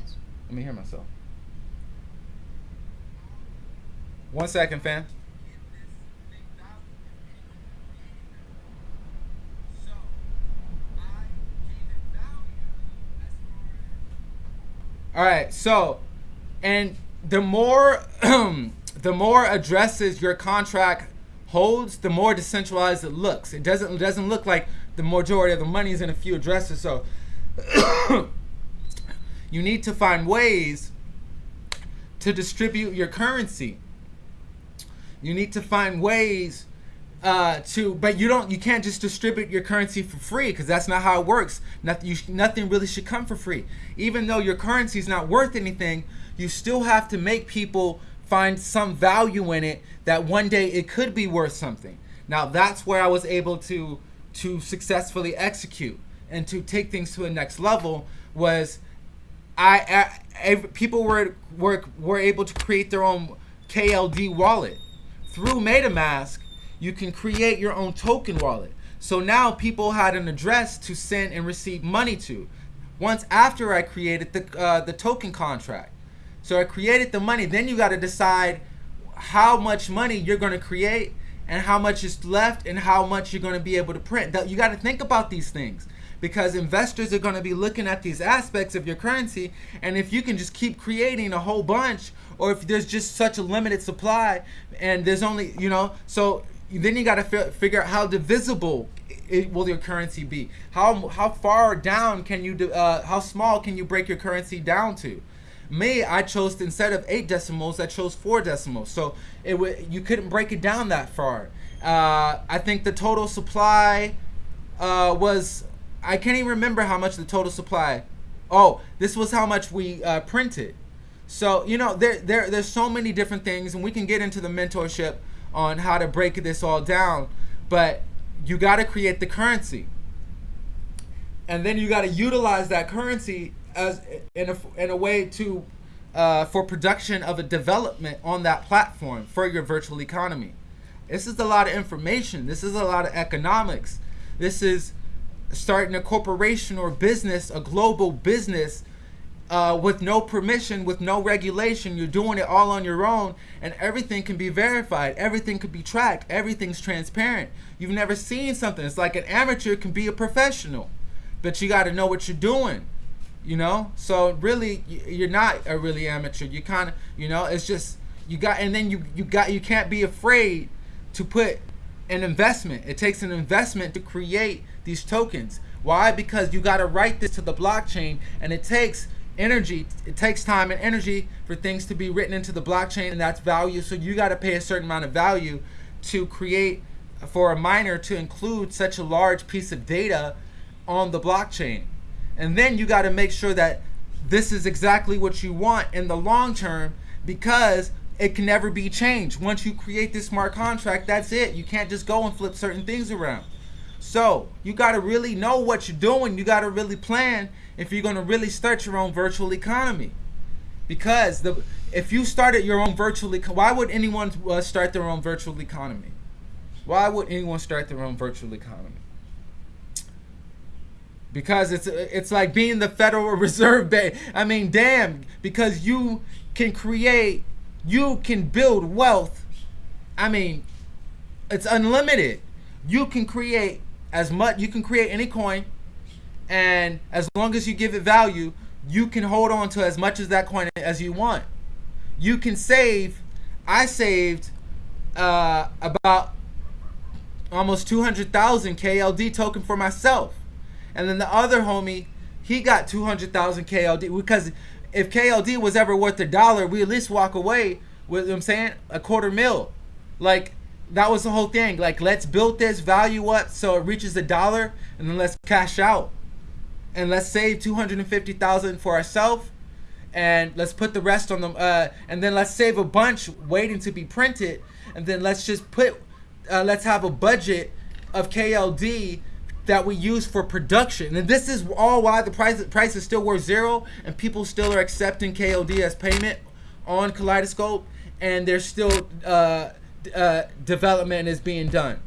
Yes. let me hear myself. One second fam. All right so and the more the more addresses your contract holds, the more decentralized it looks. It doesn't it doesn't look like the majority of the money is in a few addresses. So you need to find ways to distribute your currency. You need to find ways uh, to, but you don't, you can't just distribute your currency for free because that's not how it works. Nothing, you, nothing really should come for free. Even though your currency is not worth anything, you still have to make people find some value in it that one day it could be worth something. Now that's where I was able to to successfully execute and to take things to the next level was I, I people were were were able to create their own KLD wallet through MetaMask. You can create your own token wallet. So now people had an address to send and receive money to. Once after I created the uh, the token contract, so I created the money. Then you got to decide how much money you're going to create and how much is left and how much you're going to be able to print. You got to think about these things because investors are going to be looking at these aspects of your currency and if you can just keep creating a whole bunch or if there's just such a limited supply and there's only you know so then you got to figure out how divisible it, will your currency be how how far down can you uh, how small can you break your currency down to me i chose instead of eight decimals i chose four decimals so it would you couldn't break it down that far uh, i think the total supply uh, was I can't even remember how much the total supply. Oh, this was how much we uh, printed. So you know, there there there's so many different things, and we can get into the mentorship on how to break this all down. But you got to create the currency, and then you got to utilize that currency as in a in a way to uh, for production of a development on that platform for your virtual economy. This is a lot of information. This is a lot of economics. This is starting a corporation or business, a global business, uh, with no permission, with no regulation. You're doing it all on your own, and everything can be verified. Everything can be tracked. Everything's transparent. You've never seen something. It's like an amateur can be a professional, but you got to know what you're doing. You know, so really, you're not a really amateur. You kind of, you know, it's just you got, and then you you got you can't be afraid to put an investment. It takes an investment to create these tokens. Why? Because you got to write this to the blockchain and it takes energy, it takes time and energy for things to be written into the blockchain and that's value. So you got to pay a certain amount of value to create for a miner to include such a large piece of data on the blockchain. And then you got to make sure that this is exactly what you want in the long term because it can never be changed. Once you create this smart contract, that's it. You can't just go and flip certain things around. So you got to really know what you're doing. You got to really plan if you're going to really start your own virtual economy. Because the if you started your own virtual economy, why would anyone uh, start their own virtual economy? Why would anyone start their own virtual economy? Because it's it's like being the Federal Reserve Bank. I mean, damn, because you can create, you can build wealth. I mean, it's unlimited. You can create as much you can create any coin and as long as you give it value you can hold on to as much as that coin as you want you can save i saved uh, about almost 200,000 KLD token for myself and then the other homie he got 200,000 KLD because if KLD was ever worth a dollar we at least walk away with I'm saying a quarter mil like that was the whole thing. Like, let's build this value up so it reaches a dollar, and then let's cash out, and let's save two hundred and fifty thousand for ourselves, and let's put the rest on them. Uh, and then let's save a bunch waiting to be printed, and then let's just put, uh, let's have a budget of KLD that we use for production. And this is all why the price price is still worth zero, and people still are accepting KLD as payment on Kaleidoscope, and they're still. Uh, uh, development is being done.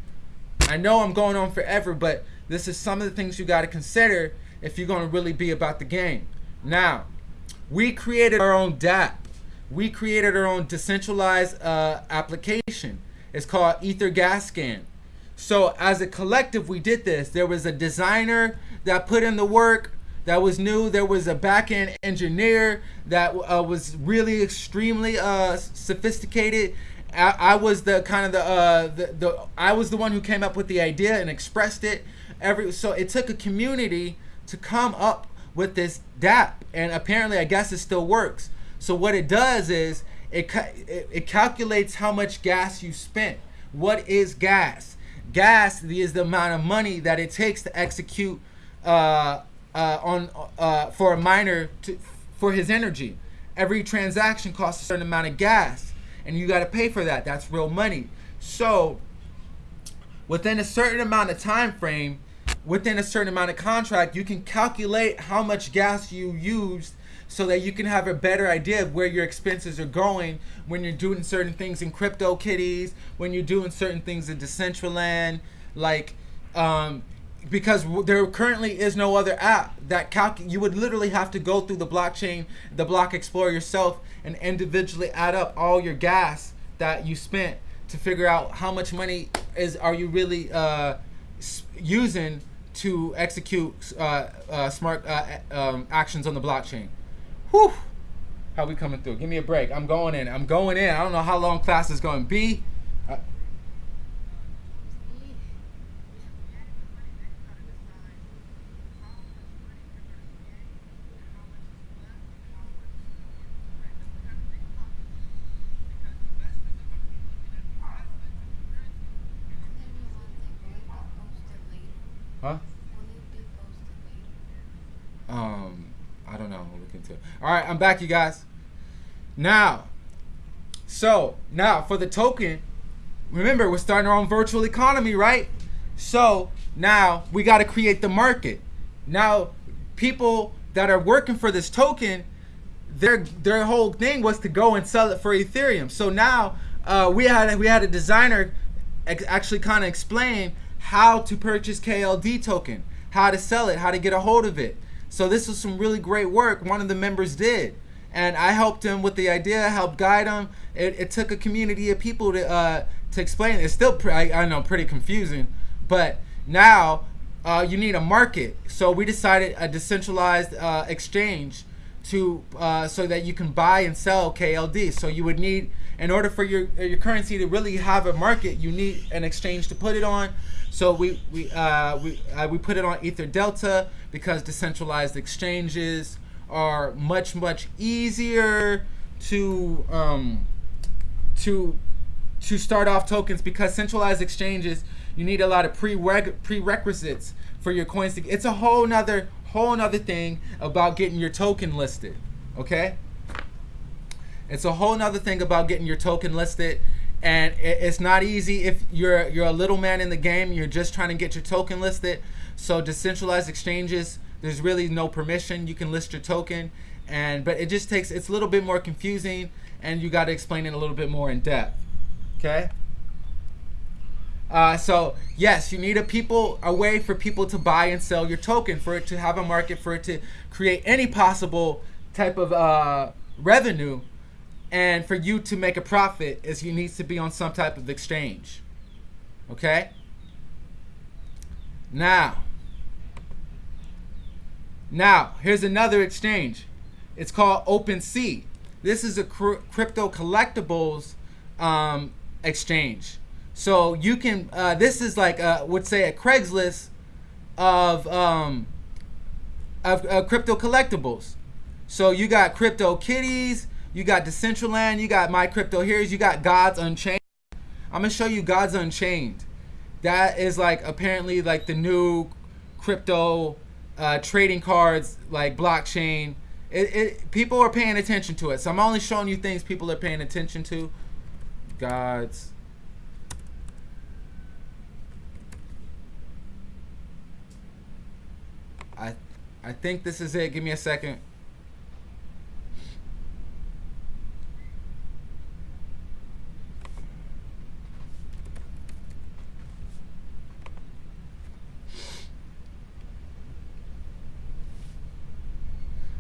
I know I'm going on forever, but this is some of the things you got to consider if you're going to really be about the game. Now, we created our own DApp. We created our own decentralized uh, application. It's called Ether Gas Scan. So as a collective, we did this. There was a designer that put in the work that was new. There was a back-end engineer that uh, was really extremely uh, sophisticated I, I was the kind of the, uh, the the I was the one who came up with the idea and expressed it. Every so it took a community to come up with this DApp, and apparently I guess it still works. So what it does is it it, it calculates how much gas you spent. What is gas? Gas is the amount of money that it takes to execute uh, uh, on uh, for a miner to for his energy. Every transaction costs a certain amount of gas, and you got to pay for that. That's real money. So within a certain amount of time frame, within a certain amount of contract, you can calculate how much gas you used so that you can have a better idea of where your expenses are going when you're doing certain things in CryptoKitties, when you're doing certain things in Decentraland, like um, because there currently is no other app that calc you would literally have to go through the blockchain, the block explorer yourself and individually add up all your gas that you spent to figure out how much money is are you really uh, using to execute uh, uh, smart uh, um, actions on the blockchain. Whew. How we coming through? Give me a break. I'm going in. I'm going in. I don't know how long class is going to be. Uh, huh? Um, I don't know. We'll look into it. All right, I'm back, you guys. Now, so now for the token, remember we're starting our own virtual economy, right? So now we got to create the market. Now, people that are working for this token, their their whole thing was to go and sell it for Ethereum. So now uh, we had we had a designer actually kind of explain how to purchase KLD token, how to sell it, how to get a hold of it. So this was some really great work one of the members did. And I helped him with the idea, helped guide him. It, it took a community of people to uh, to explain. It's still, I, I know, pretty confusing. But now uh, you need a market. So we decided a decentralized uh, exchange to uh, so that you can buy and sell KLD. So you would need, in order for your your currency to really have a market, you need an exchange to put it on. So we we uh, we uh, we put it on Ether Delta because decentralized exchanges are much much easier to um, to to start off tokens because centralized exchanges you need a lot of prerequisites for your coins to it's a whole nother whole nother thing about getting your token listed okay? It's a whole nother thing about getting your token listed and it's not easy if you're you're a little man in the game you're just trying to get your token listed. So decentralized exchanges there's really no permission. You can list your token and but it just takes it's a little bit more confusing and you got to explain it a little bit more in depth okay? Uh, so yes you need a people a way for people to buy and sell your token for it to have a market for it to create any possible type of uh, revenue and for you to make a profit is you need to be on some type of exchange. Okay? Now. Now here's another exchange. It's called OpenSea this is a crypto collectibles um, exchange. So you can uh, this is like a, would say a Craigslist of um, of uh, crypto collectibles. So you got CryptoKitties you got Decentraland, you got My Crypto Heroes, you got Gods Unchained. I'm gonna show you Gods Unchained. That is like apparently like the new crypto uh, trading cards, like blockchain. It, it people are paying attention to it. So I'm only showing you things people are paying attention to. Gods. I I think this is it. Give me a second.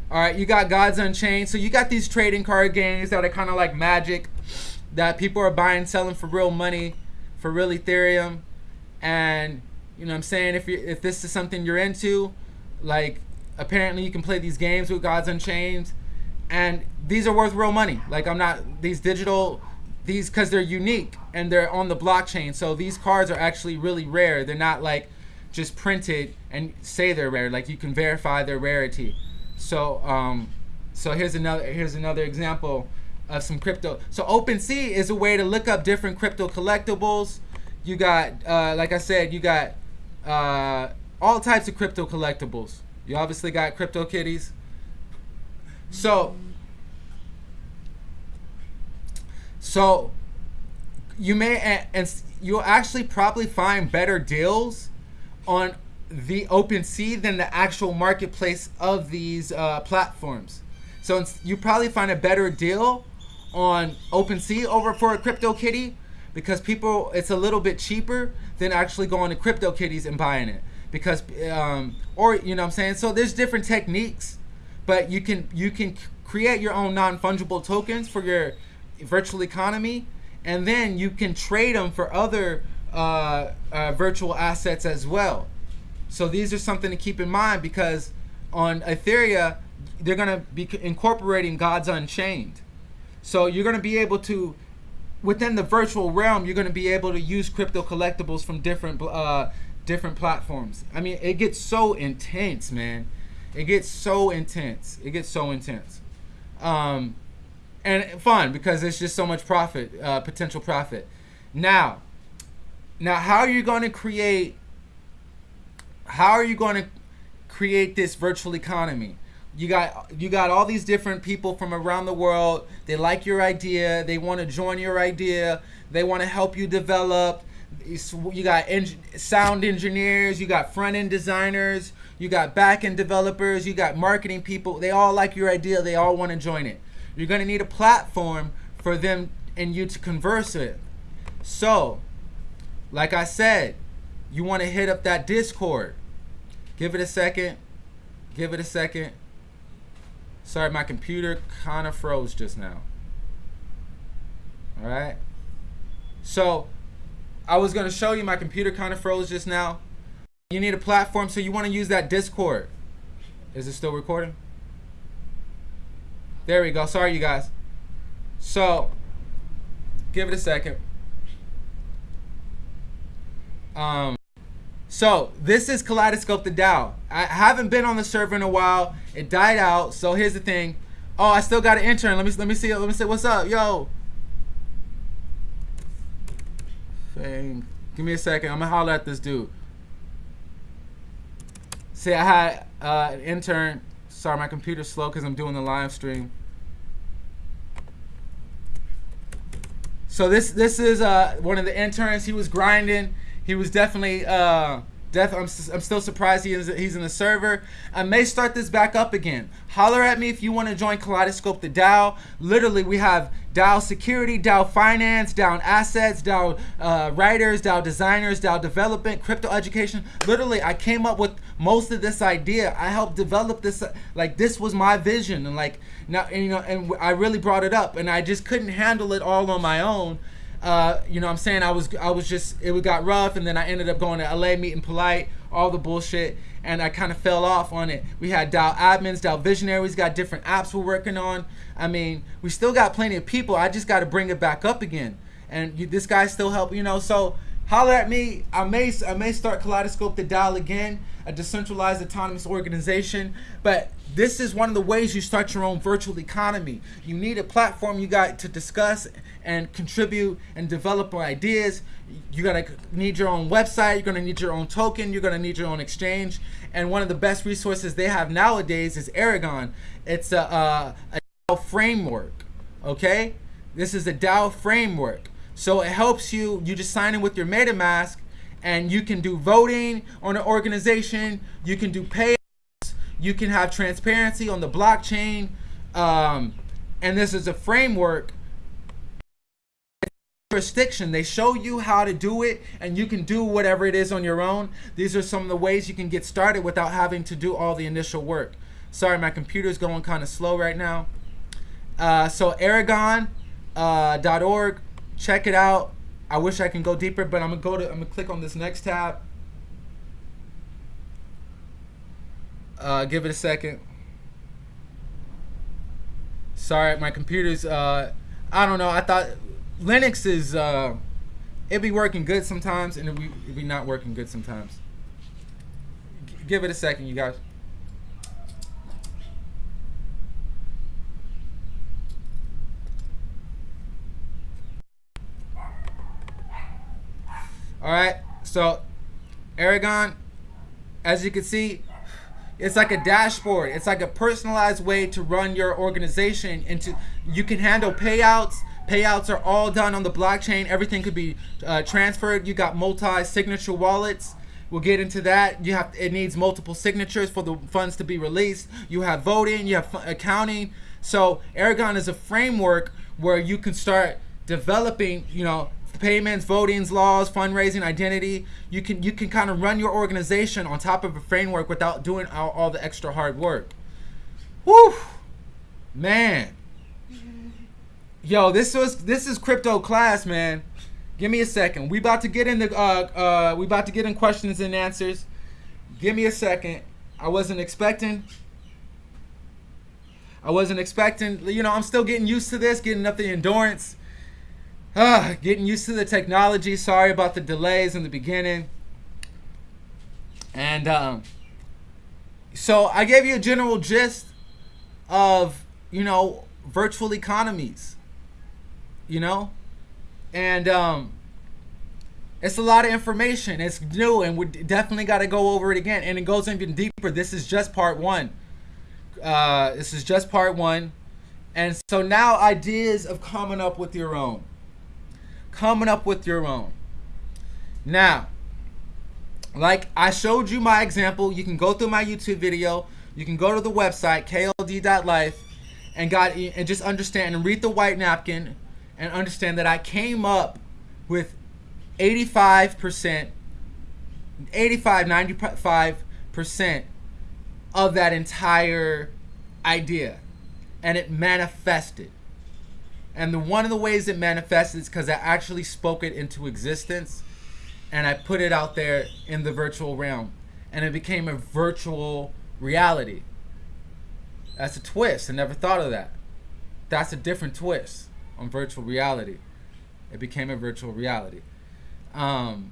All right, you got Gods Unchained. So you got these trading card games that are kind of like Magic, that people are buying, selling for real money, for real Ethereum, and you know what I'm saying if you if this is something you're into, like apparently you can play these games with Gods Unchained, and these are worth real money. Like I'm not these digital these because they're unique and they're on the blockchain. So these cards are actually really rare. They're not like just printed and say they're rare. Like you can verify their rarity. So um, so here's another here's another example of some crypto. So OpenSea is a way to look up different crypto collectibles. You got uh, like I said, you got uh, all types of crypto collectibles. You obviously got CryptoKitties. So so you may and you'll actually probably find better deals on the OpenSea than the actual marketplace of these uh, platforms. So you probably find a better deal on OpenSea over for a CryptoKitty because people it's a little bit cheaper than actually going to CryptoKitties and buying it because um, or you know what I'm saying so there's different techniques but you can you can create your own non-fungible tokens for your virtual economy and then you can trade them for other uh, uh, virtual assets as well. So these are something to keep in mind because on Ethereum, they're going to be incorporating Gods Unchained. So you're going to be able to, within the virtual realm, you're going to be able to use crypto collectibles from different uh, different platforms. I mean, it gets so intense, man. It gets so intense. It gets so intense. Um, and fun because it's just so much profit, uh, potential profit. Now, now, how are you going to create? How are you going to create this virtual economy? You got you got all these different people from around the world. They like your idea. They want to join your idea. They want to help you develop. You got en- sound engineers. You got front end designers. You got back end developers. You got marketing people. They all like your idea. They all want to join it. You're going to need a platform for them and you to converse with. So, like I said, you want to hit up that Discord. Give it a second. Give it a second. Sorry, my computer kind of froze just now. All right. So, I was going to show you my computer kind of froze just now. You need a platform, so you want to use that Discord. Is it still recording? There we go. Sorry, you guys. So, give it a second. Um, so this is Kaleidoscope the DAO. I haven't been on the server in a while. It died out. So here's the thing. Oh, I still got an intern. Let me let me see. Let me see. What's up, yo? Thing. Give me a second. I'm gonna holler at this dude. See, I had uh, an intern. Sorry, my computer's slow because I'm doing the live stream. So this this is uh, one of the interns. He was grinding. He was definitely uh, def- I'm, I'm still surprised he is, he's in the server. I may start this back up again. Holler at me if you want to join Kaleidoscope the DAO. Literally, we have DAO security, DAO finance, DAO assets, DAO uh, writers, DAO designers, DAO development, crypto education. Literally, I came up with most of this idea. I helped develop this. Like this was my vision, and like now, and, you know, and I really brought it up, and I just couldn't handle it all on my own. Uh, you know what I'm saying? I was I was just it got rough and then I ended up going to LA meeting polite, all the bullshit, and I kind of fell off on it. We had DAO admins, DAO visionaries, got different apps we're working on. I mean, we still got plenty of people. I just got to bring it back up again. And you, this guy still help, you know, so holler at me. I may I may start Kaleidoscope the DAO again, a decentralized autonomous organization, but this is one of the ways you start your own virtual economy. You need a platform you got to discuss and contribute and develop our ideas. You're gonna need your own website. You're gonna need your own token. You're gonna need your own exchange. And one of the best resources they have nowadays is Aragon. It's a, a, a DAO framework. Okay, this is a DAO framework. So it helps you. You just sign in with your MetaMask, and you can do voting on an organization. You can do pay you can have transparency on the blockchain. Um, and this is a framework jurisdiction. They show you how to do it, and you can do whatever it is on your own. These are some of the ways you can get started without having to do all the initial work. Sorry, my computer's going kind of slow right now. Uh, so Aragon.org, uh, check it out. I wish I can go deeper, but I'm gonna go to I'm gonna click on this next tab. Uh, give it a second. Sorry, my computer's. Uh, I don't know. I thought Linux is uh, it be working good sometimes, and it be, it be not working good sometimes. G- give it a second, you guys. All right, so Aragon, as you can see, it's like a dashboard. It's like a personalized way to run your organization. Into you can handle payouts. Payouts are all done on the blockchain. Everything could be uh, transferred. You got multi-signature wallets. We'll get into that. You have it needs multiple signatures for the funds to be released. You have voting. You have accounting. So Aragon is a framework where you can start developing. You know payments, votings, laws, fundraising, identity. You can you can kind of run your organization on top of a framework without doing all, all the extra hard work. Woo, man. Yo, this was this is crypto class, man. Give me a second. We about to get in the uh uh we about to get in questions and answers. Give me a second. I wasn't expecting. I wasn't expecting. You know, I'm still getting used to this, getting up the endurance. Ah, getting used to the technology. Sorry about the delays in the beginning. And um, so I gave you a general gist of, you know, virtual economies. You know? And um, it's a lot of information. It's new, and we definitely got to go over it again. And it goes even deeper. This is just part one. Uh, this is just part one. And so now ideas of coming up with your own coming up with your own. Now, like I showed you my example, you can go through my YouTube video, you can go to the website kld.life and got and just understand and read the white napkin and understand that I came up with 85% 85 95% of that entire idea and it manifested and the one of the ways it manifested is because I actually spoke it into existence and I put it out there in the virtual realm. And it became a virtual reality. That's a twist. I never thought of that. That's a different twist on virtual reality. It became a virtual reality. Um,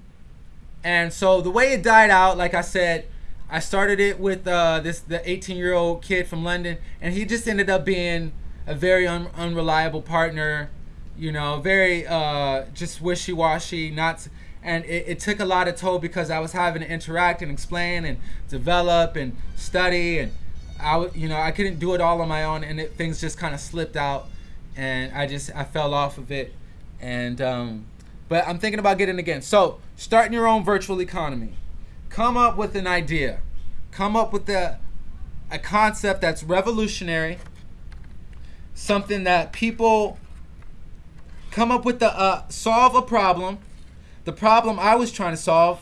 and so the way it died out, like I said, I started it with uh, this the 18 year old kid from London, and he just ended up being a very un- unreliable partner, you know, very uh, just wishy washy, not. And it, it took a lot of toll because I was having to interact and explain and develop and study and I, you know, I couldn't do it all on my own, and it, things just kind of slipped out, and I just I fell off of it, and um, but I'm thinking about getting again. So starting your own virtual economy, come up with an idea, come up with a a concept that's revolutionary, something that people come up with the uh, solve a problem. The problem I was trying to solve,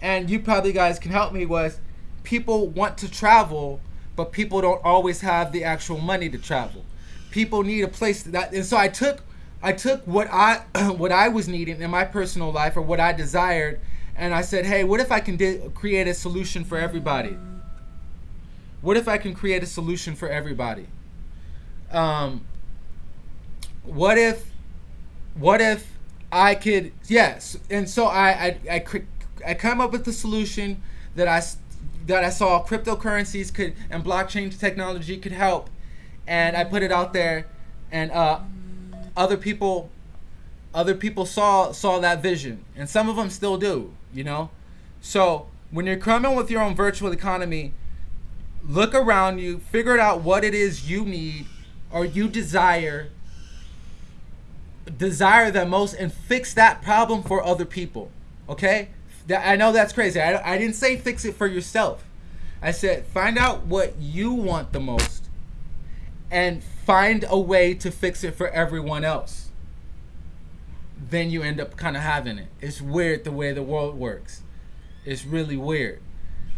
and you probably guys can help me was people want to travel, but people don't always have the actual money to travel. People need a place that, and so I took I took what I what I was needing in my personal life or what I desired, and I said, hey, what if I can create a solution for everybody? What if I can create a solution for everybody? um, what if what if I could yes and so I I, I, I come up with the solution that I that I saw cryptocurrencies could and blockchain technology could help and I put it out there and uh, other people other people saw saw that vision and some of them still do you know? So when you're coming with your own virtual economy look around you figure out what it is you need or you desire desire the most and fix that problem for other people okay? I know that's crazy. I, I didn't say fix it for yourself. I said find out what you want the most and find a way to fix it for everyone else then you end up kind of having it. It's weird the way the world works. It's really weird.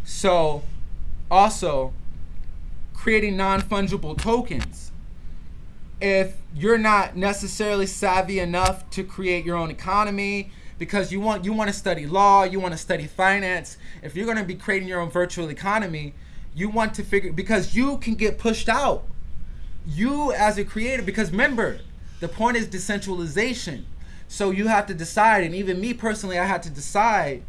So also creating non-fungible tokens. If you're not necessarily savvy enough to create your own economy because you want you want to study law, you want to study finance, if you're going to be creating your own virtual economy, you want to figure because you can get pushed out. You as a creator because remember, the point is decentralization. So you have to decide, and even me personally, I had to decide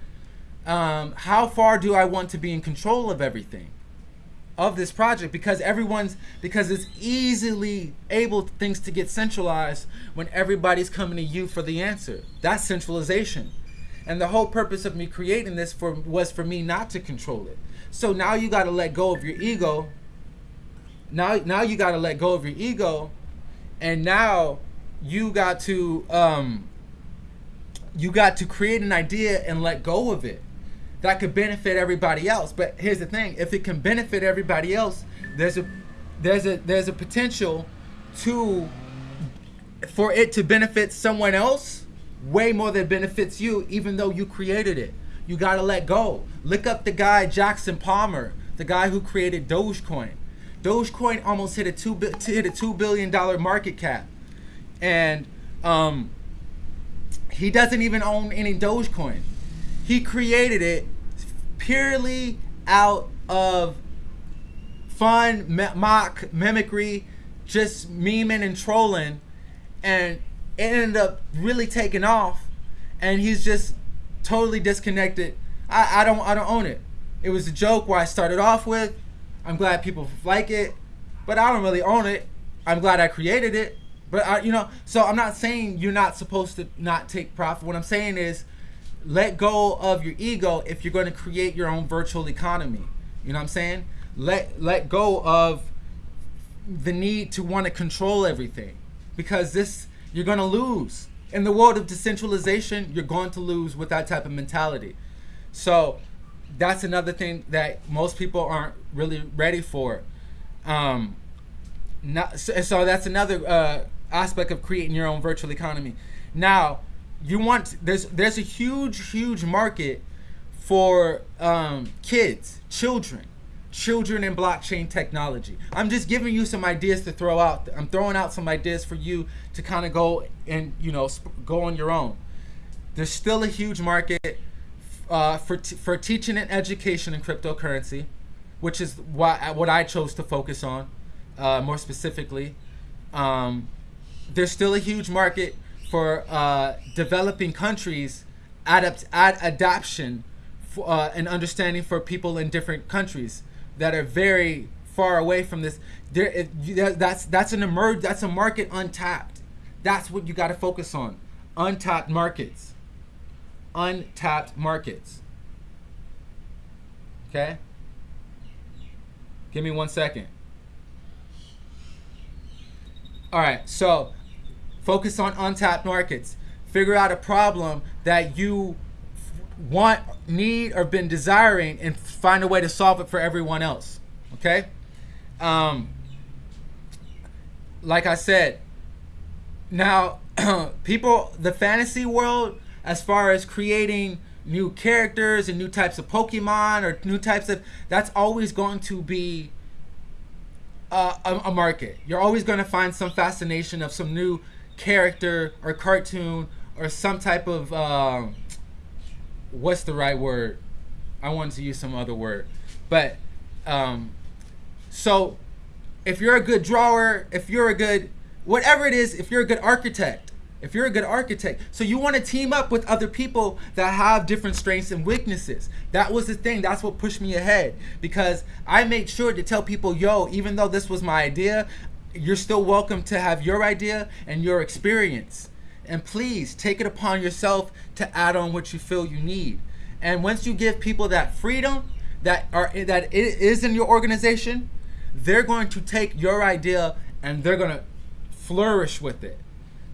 um, how far do I want to be in control of everything of this project because everyone's because it's easily able things to get centralized when everybody's coming to you for the answer. That's centralization. And the whole purpose of me creating this for was for me not to control it. So now you got to let go of your ego. Now now you got to let go of your ego and now you got to um you got to create an idea and let go of it that could benefit everybody else. But here's the thing: if it can benefit everybody else, there's a there's a there's a potential to for it to benefit someone else way more than it benefits you, even though you created it. You gotta let go. Look up the guy Jackson Palmer, the guy who created Dogecoin. Dogecoin almost hit a two hit a two billion dollar market cap, and um, he doesn't even own any Dogecoin. He created it purely out of fun, mock, mimicry, just memeing and trolling, and it ended up really taking off. And he's just totally disconnected. I, I don't I don't own it. It was a joke where I started off with. I'm glad people like it, but I don't really own it. I'm glad I created it, but I, you know. So I'm not saying you're not supposed to not take profit. What I'm saying is let go of your ego if you're going to create your own virtual economy. You know what I'm saying? Let let go of the need to want to control everything because this you're going to lose. In the world of decentralization, you're going to lose with that type of mentality. So that's another thing that most people aren't really ready for. Um, not, so, so that's another uh, aspect of creating your own virtual economy. Now, you want there's there's a huge huge market for um, kids, children, children in blockchain technology. I'm just giving you some ideas to throw out. I'm throwing out some ideas for you to kind of go and you know go on your own. There's still a huge market uh, for for teaching and education in cryptocurrency, which is what what I chose to focus on uh, more specifically. Um, there's still a huge market for uh, developing countries adapt ad adoption for, uh, and understanding for people in different countries that are very far away from this. There, it, that's that's an emerge. That's a market untapped. That's what you got to focus on. Untapped markets. Untapped markets. Okay. Give me one second. All right. So Focus on untapped markets. Figure out a problem that you want, need, or been desiring, and find a way to solve it for everyone else. Okay? Um, like I said, now people, the fantasy world, as far as creating new characters and new types of Pokemon or new types of, that's always going to be uh, a, a market. You're always going to find some fascination of some new character or cartoon or some type of um, what's the right word? I wanted to use some other word, but um, so if you're a good drawer, if you're a good whatever it is, if you're a good architect, if you're a good architect, so you want to team up with other people that have different strengths and weaknesses. That was the thing. That's what pushed me ahead because I made sure to tell people, yo, even though this was my idea, you're still welcome to have your idea and your experience. And please take it upon yourself to add on what you feel you need. And once you give people that freedom that are that is in your organization, they're going to take your idea and they're going to flourish with it.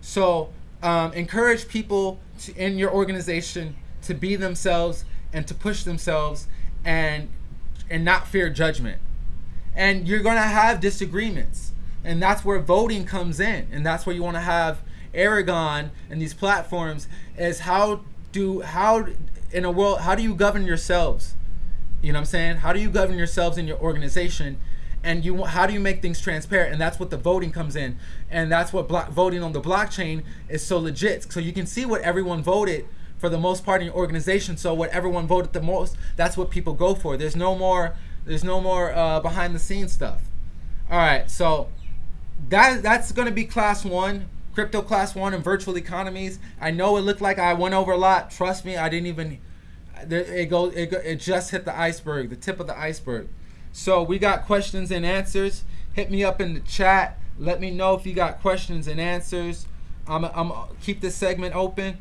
So um, encourage people to, in your organization to be themselves and to push themselves and and not fear judgment. And you're going to have disagreements. And that's where voting comes in. And that's where you want to have aragon and these platforms is how do how in a world how do you govern yourselves? You know what i'm saying? How do you govern yourselves in your organization and you how do you make things transparent and that's what the voting comes in and that's what voting on the blockchain is so legit so you can see what everyone voted for the most part in your organization so what everyone voted the most that's what people go for there's no more there's no more uh, behind the scenes stuff all right so that that's going to be class one crypto class one and virtual economies. I know it looked like I went over a lot. Trust me, I didn't even. It goes. It, go, it just hit the iceberg, the tip of the iceberg. So we got questions and answers. Hit me up in the chat. Let me know if you got questions and answers. I'm. I'm keep this segment open.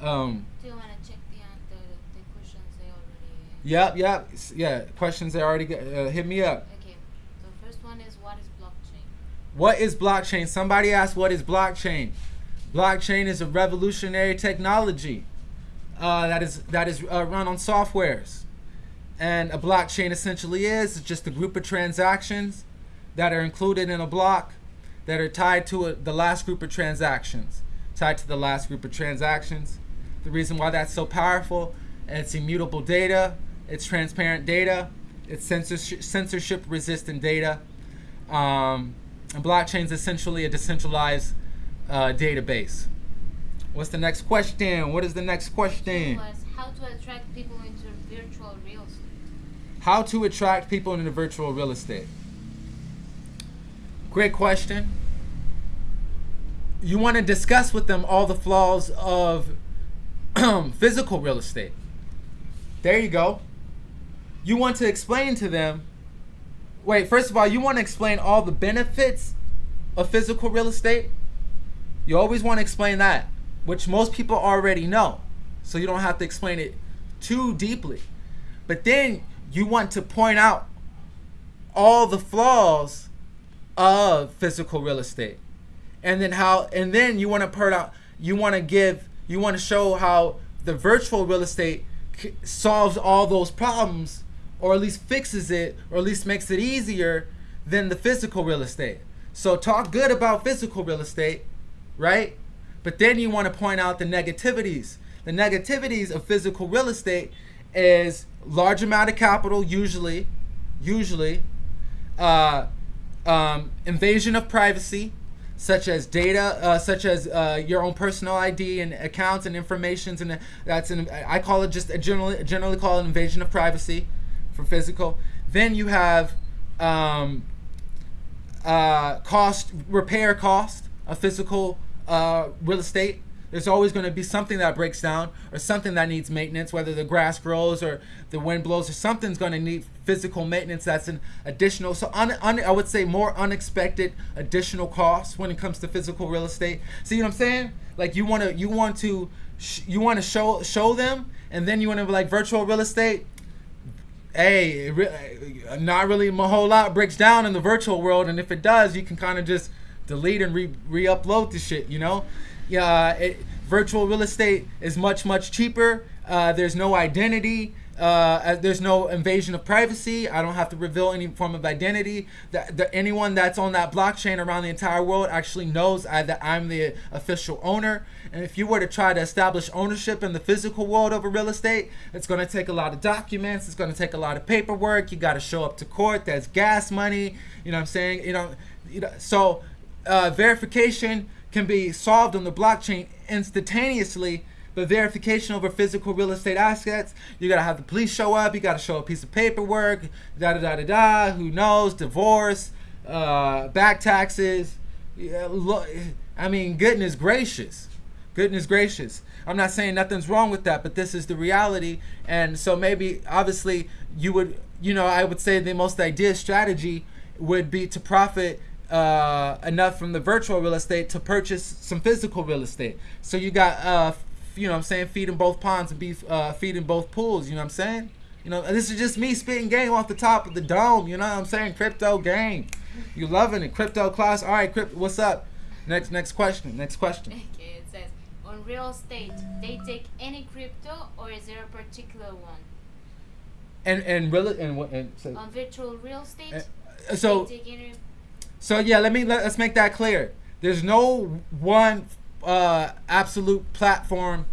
Um, Do you want to check the, the the questions they already? yep. Yep. Yeah. Questions they already. Got, uh, hit me up. Okay. The first one is what is blockchain? What is blockchain? Somebody asked, what is blockchain? Blockchain is a revolutionary technology uh, that is that is uh, run on softwares, and a blockchain essentially is just a group of transactions that are included in a block that are tied to a, the last group of transactions, tied to the last group of transactions. The reason why that's so powerful, it's immutable data, it's transparent data, it's censorship, censorship resistant data. Um, and blockchain is essentially a decentralized uh, database. What's the next question? What is the next question? How to attract people into virtual real estate? How to attract people into virtual real estate? Great question. You want to discuss with them all the flaws of physical real estate. There you go. You want to explain to them. Wait, first of all, you want to explain all the benefits of physical real estate. You always want to explain that, which most people already know. So you don't have to explain it too deeply. But then you want to point out all the flaws of physical real estate. And then how and then you want to point out you want to give you want to show how the virtual real estate solves all those problems or at least fixes it or at least makes it easier than the physical real estate. So talk good about physical real estate, right? But then you want to point out the negativities. The negativities of physical real estate is large amount of capital, usually, usually, uh, um, invasion of privacy, such as data, uh, such as uh, your own personal ID and accounts and informations, and that's an I call it just a generally generally call it invasion of privacy for physical. Then you have um, uh, cost repair cost of physical uh, real estate. There's always going to be something that breaks down or something that needs maintenance, whether the grass grows or the wind blows or something's going to need physical maintenance. That's an additional, so un, un, I would say more unexpected additional costs when it comes to physical real estate. See what I'm saying? Like you want to, you want to, you want to show show them, and then you want to like virtual real estate hey, re- uh, not really a whole lot breaks down in the virtual world, and if it does, you can kind of just delete and re re-upload the shit. You know, yeah. Virtual real estate is much much cheaper. Uh, there's no identity. Uh, uh, there's no invasion of privacy. I don't have to reveal any form of identity. That anyone that's on that blockchain around the entire world actually knows I, that I'm the official owner. And if you were to try to establish ownership in the physical world over real estate, it's going to take a lot of documents. It's going to take a lot of paperwork. You got to show up to court. There's gas money. You know what I'm saying? You know, you know. So uh, verification can be solved on the blockchain instantaneously. But verification over physical real estate assets, you gotta have the police show up. You gotta show a piece of paperwork. Da da da da da. Who knows? Divorce, uh, back taxes. Yeah, look, I mean, goodness gracious, goodness gracious. I'm not saying nothing's wrong with that, but this is the reality. And so maybe, obviously, you would, you know, I would say the most ideal strategy would be to profit uh, enough from the virtual real estate to purchase some physical real estate. So you got, uh, you know, what I'm saying, feeding both ponds and be uh, feeding both pools. You know what I'm saying? You know, this is just me spitting game off the top of the dome. You know what I'm saying? Crypto game. You loving it? Crypto class. All right, crypto. What's up? Next, next question. Next question. Okay, it says on real estate, they take any crypto or is there a particular one? And and really and what and so On virtual real estate, uh, so they take any. So yeah, let me let, us make that clear. There's no one uh, absolute platform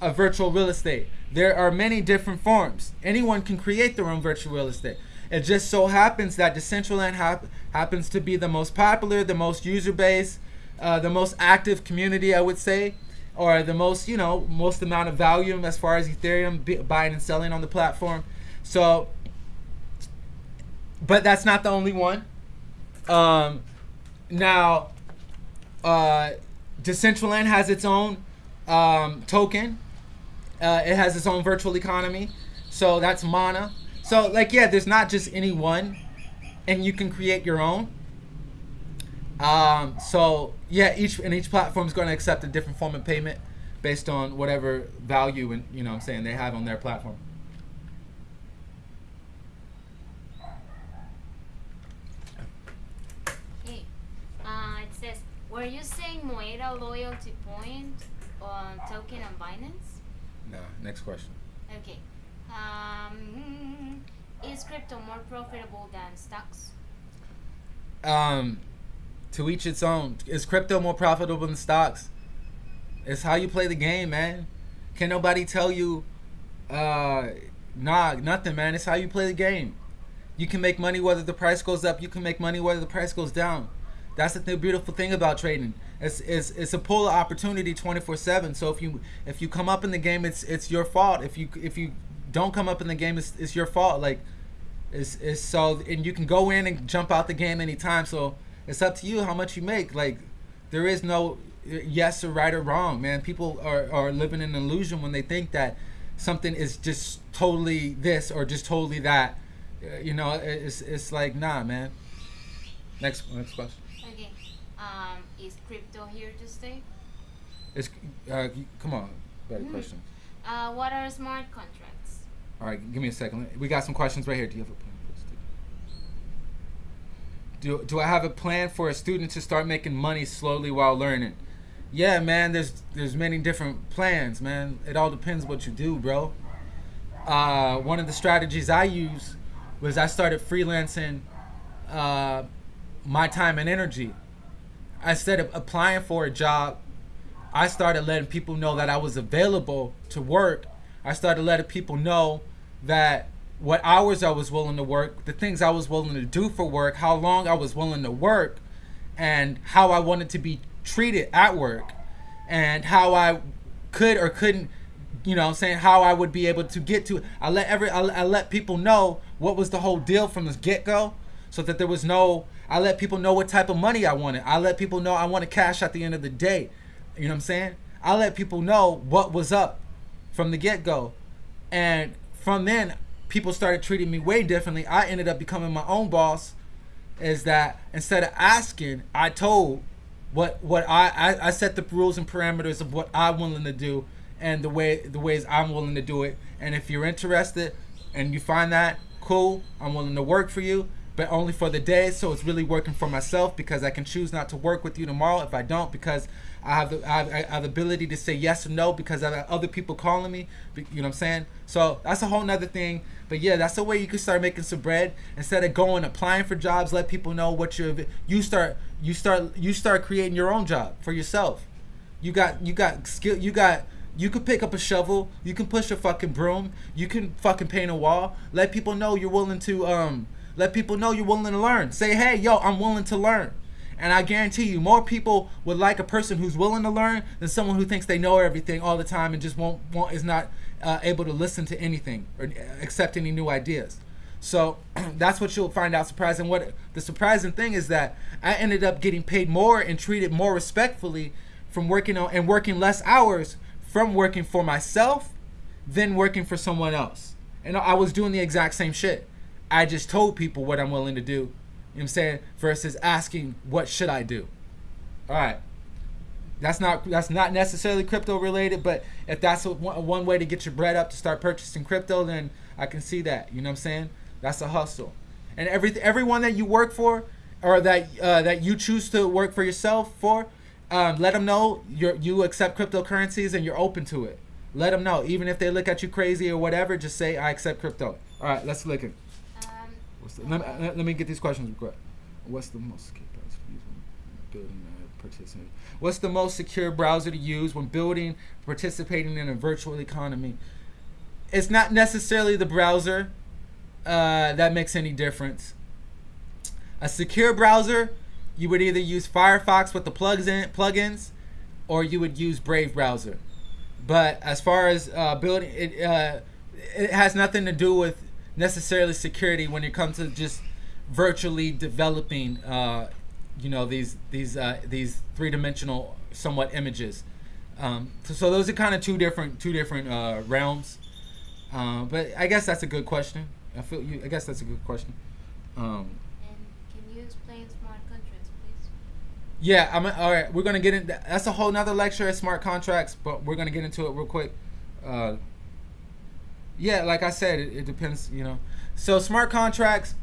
of virtual real estate. There are many different forms. Anyone can create their own virtual real estate. It just so happens that Decentraland hap- happens to be the most popular, the most user base, uh, the most active community, I would say, or the most you know most amount of volume as far as Ethereum buying and selling on the platform. So, but that's not the only one. Um, now, uh, Decentraland has its own um, token. Uh, it has its own virtual economy. So that's Mana. So like yeah, there's not just any one, and you can create your own. Um, so yeah, each and each platform is going to accept a different form of payment based on whatever value and you know I'm saying they have on their platform. Okay. Uh, it says, were you saying Moeda loyalty point on token on Binance? No, next question. Okay. Um, is crypto more profitable than stocks? Um, to each its own. Is crypto more profitable than stocks? It's how you play the game, man. Can nobody tell you, uh, nah, nothing, man. It's how you play the game. You can make money whether the price goes up. You can make money whether the price goes down. That's the th- beautiful thing about trading. It's, it's it's a pool of opportunity 24/7. So if you if you come up in the game, it's it's your fault. If you if you don't come up in the game, it's, it's your fault. Like it's, it's so and you can go in and jump out the game anytime. So it's up to you how much you make. Like there is no yes or right or wrong, man. People are, are living in an illusion when they think that something is just totally this or just totally that. Uh, You know, it's it's like nah, man. Next next question. Um, is crypto here to stay? It's uh, come on, better Mhm. question. Uh, what are smart contracts? All right, give me a second. We got some questions right here. Do you have a plan for a student? Do, do I have a plan for a student to start making money slowly while learning? Yeah, man. There's there's many different plans, man. It all depends what you do, bro. Uh, one of the strategies I use was I started freelancing uh, my time and energy. Instead of applying for a job, I started letting people know that I was available to work. I started letting people know that what hours I was willing to work, the things I was willing to do for work, how long I was willing to work, and how I wanted to be treated at work, and how I could or couldn't, you know, saying how I would be able to get to. I let every I, I let people know what was the whole deal from the get go, so that there was no. I let people know what type of money I wanted. I let people know I wanted cash at the end of the day. You know what I'm saying? I let people know what was up from the get go. And from then, people started treating me way differently. I ended up becoming my own boss. Is that instead of asking, I told what what I, I I set the rules and parameters of what I'm willing to do and the way the ways I'm willing to do it. And if you're interested and you find that cool, I'm willing to work for you, but only for the day. So it's really working for myself because I can choose not to work with you tomorrow if I don't because I have the I have, I have the ability to say yes or no because I have other people calling me. You know what I'm saying? So that's a whole nother thing. But yeah, that's the way you can start making some bread instead of going applying for jobs. Let people know what you're. You start you start you start creating your own job for yourself. You got you got skill. You got you can pick up a shovel. You can push a fucking broom. You can fucking paint a wall. Let people know you're willing to um. Let people know you're willing to learn. Say, hey, yo, I'm willing to learn. And I guarantee you, more people would like a person who's willing to learn than someone who thinks they know everything all the time and just won't, won't is not uh, able to listen to anything or accept any new ideas. So that's what you'll find out surprising. What the surprising thing is that I ended up getting paid more and treated more respectfully from working on and working less hours from working for myself than working for someone else. And I was doing the exact same shit. I just told people what I'm willing to do. You know what I'm saying? Versus asking what should I do. All right. That's not that's not necessarily crypto related, but if that's a, one way to get your bread up to start purchasing crypto, then I can see that. You know what I'm saying? That's a hustle. And every everyone that you work for or that uh, that you choose to work for yourself for, um, let them know you you accept cryptocurrencies and you're open to it. Let them know, even if they look at you crazy or whatever. Just say I accept crypto. All right, let's look at. What's the, let, me, let let me get these questions quick. What's the most secure browser to use when building a participating? What's the most secure browser to use when building, participating in a virtual economy? It's not necessarily the browser uh, that makes any difference. A secure browser, you would either use Firefox with the plugs in plugins, or you would use Brave browser. But as far as uh, building, it uh, it has nothing to do with necessarily security when it comes to just virtually developing, uh, you know, these these uh, these three dimensional somewhat images. Um, so, so those are kind of two different two different uh, realms. Uh, but I guess that's a good question. I feel you. I guess that's a good question. Um, And can you explain smart contracts, please? yeah, I'm all right. We're gonna get in. That's a whole nother lecture at smart contracts, but we're gonna get into it real quick. Uh, yeah, like I said, it, it depends. You know, so smart contracts.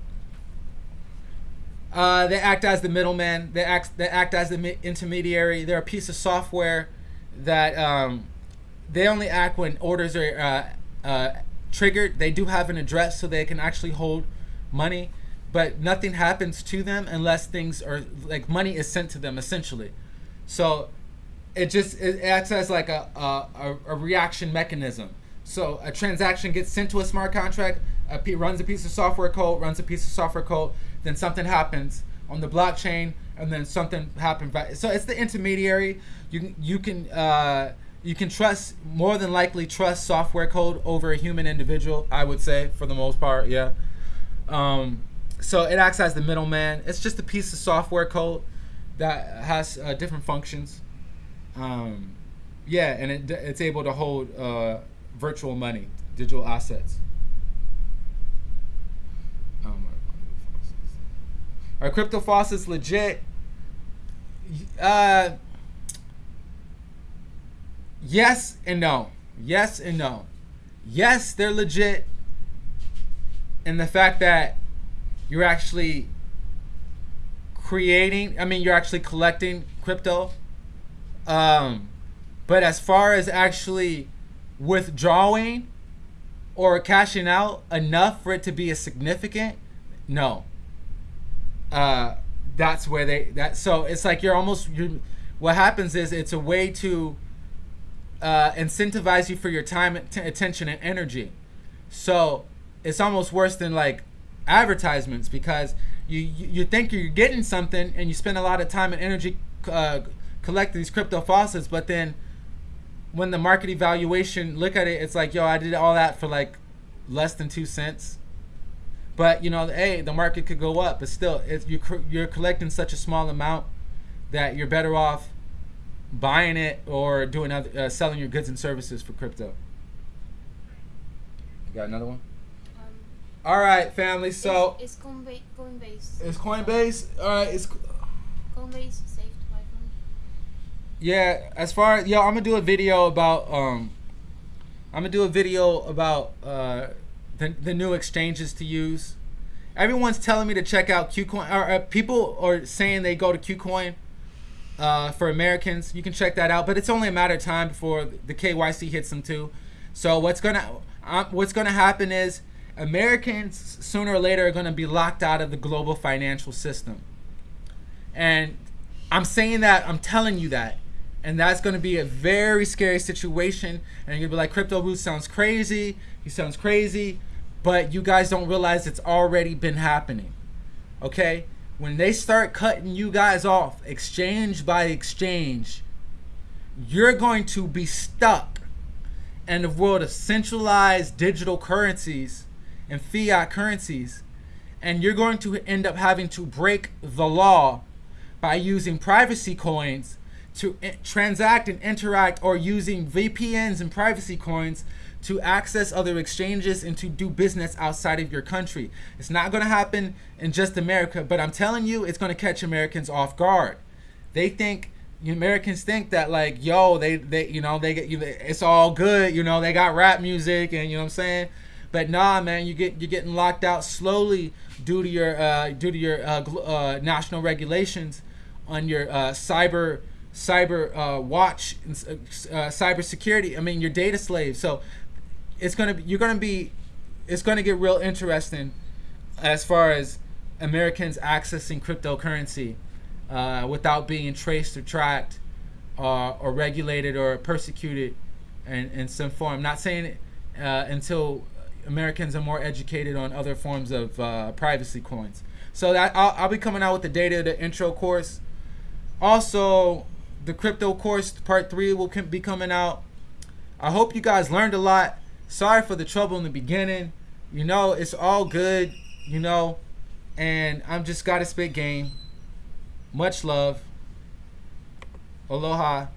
Uh, they act as the middleman. They act. They act as the intermediary. They're a piece of software that um, they only act when orders are uh, uh, triggered. They do have an address, so they can actually hold money, but nothing happens to them unless things are like money is sent to them essentially. So it just it acts as like a a, a, a reaction mechanism. So a transaction gets sent to a smart contract. A p- runs a piece of software code, runs a piece of software code. Then something happens on the blockchain, and then something happens. So it's the intermediary. You can you can uh, you can trust more than likely trust software code over a human individual. I would say for the most part, yeah. Um, so it acts as the middleman. It's just a piece of software code that has uh, different functions. Um, yeah, and it, it's able to hold uh, virtual money, digital assets. Um, are crypto faucets legit? Uh, yes and no. Yes and no. Yes, they're legit in the fact that you're actually creating i mean you're actually collecting crypto um but as far as actually withdrawing or cashing out enough for it to be a significant no. Uh that's where they that so it's like you're almost you what happens is it's a way to uh incentivize you for your time att- attention and energy. So it's almost worse than like advertisements because you, you think you're getting something and you spend a lot of time and energy uh, collecting these crypto faucets, but then when the market evaluation look at it, it's like yo, I did all that for like less than two cents. But you know, hey, the market could go up, but still, it's, you you're collecting such a small amount that you're better off buying it or doing other, uh, selling your goods and services for crypto. You got another one? Um, All right, family. So it's, it's Coinbase. Coinbase. it's Coinbase. All right, it's Coinbase safe to buy from. Yeah. As far as yo, I'm gonna do a video about um, I'm gonna do a video about uh, the the new exchanges to use. Everyone's telling me to check out KuCoin. Or uh, people are saying they go to KuCoin. Uh, for Americans, you can check that out, but it's only a matter of time before the KYC hits them too. So what's gonna um, what's gonna happen is Americans sooner or later are gonna be locked out of the global financial system. And I'm saying that, I'm telling you that. And that's going to be a very scary situation. And to be like, Crypto Boost sounds crazy. He sounds crazy. But you guys don't realize it's already been happening. Okay? When they start cutting you guys off, exchange by exchange, you're going to be stuck in the world of centralized digital currencies and fiat currencies. And you're going to end up having to break the law by using privacy coins to transact and interact or using VPNs and privacy coins to access other exchanges and to do business outside of your country. It's not going to happen in just America, but I'm telling you, it's going to catch Americans off guard. They think Americans think that like, yo, they they you know they get you, it's all good, you know, they got rap music and you know what I'm saying. But nah, man, you get you're getting locked out slowly due to your uh, due to your uh, uh, national regulations on your uh, cyber cyber uh, watch and uh, cyber security. I mean, your data slave. So it's gonna be you're gonna be it's gonna get real interesting as far as Americans accessing cryptocurrency uh, without being traced or tracked uh, or regulated or persecuted in, in some form. Not saying it uh, until Americans are more educated on other forms of uh, privacy coins. So that I'll, I'll be coming out with the data, the intro course. Also, the crypto course part three will be coming out. I hope you guys learned a lot. Sorry for the trouble in the beginning. You know, it's all good, you know, and I'm just gotta spit game. Much love. Aloha.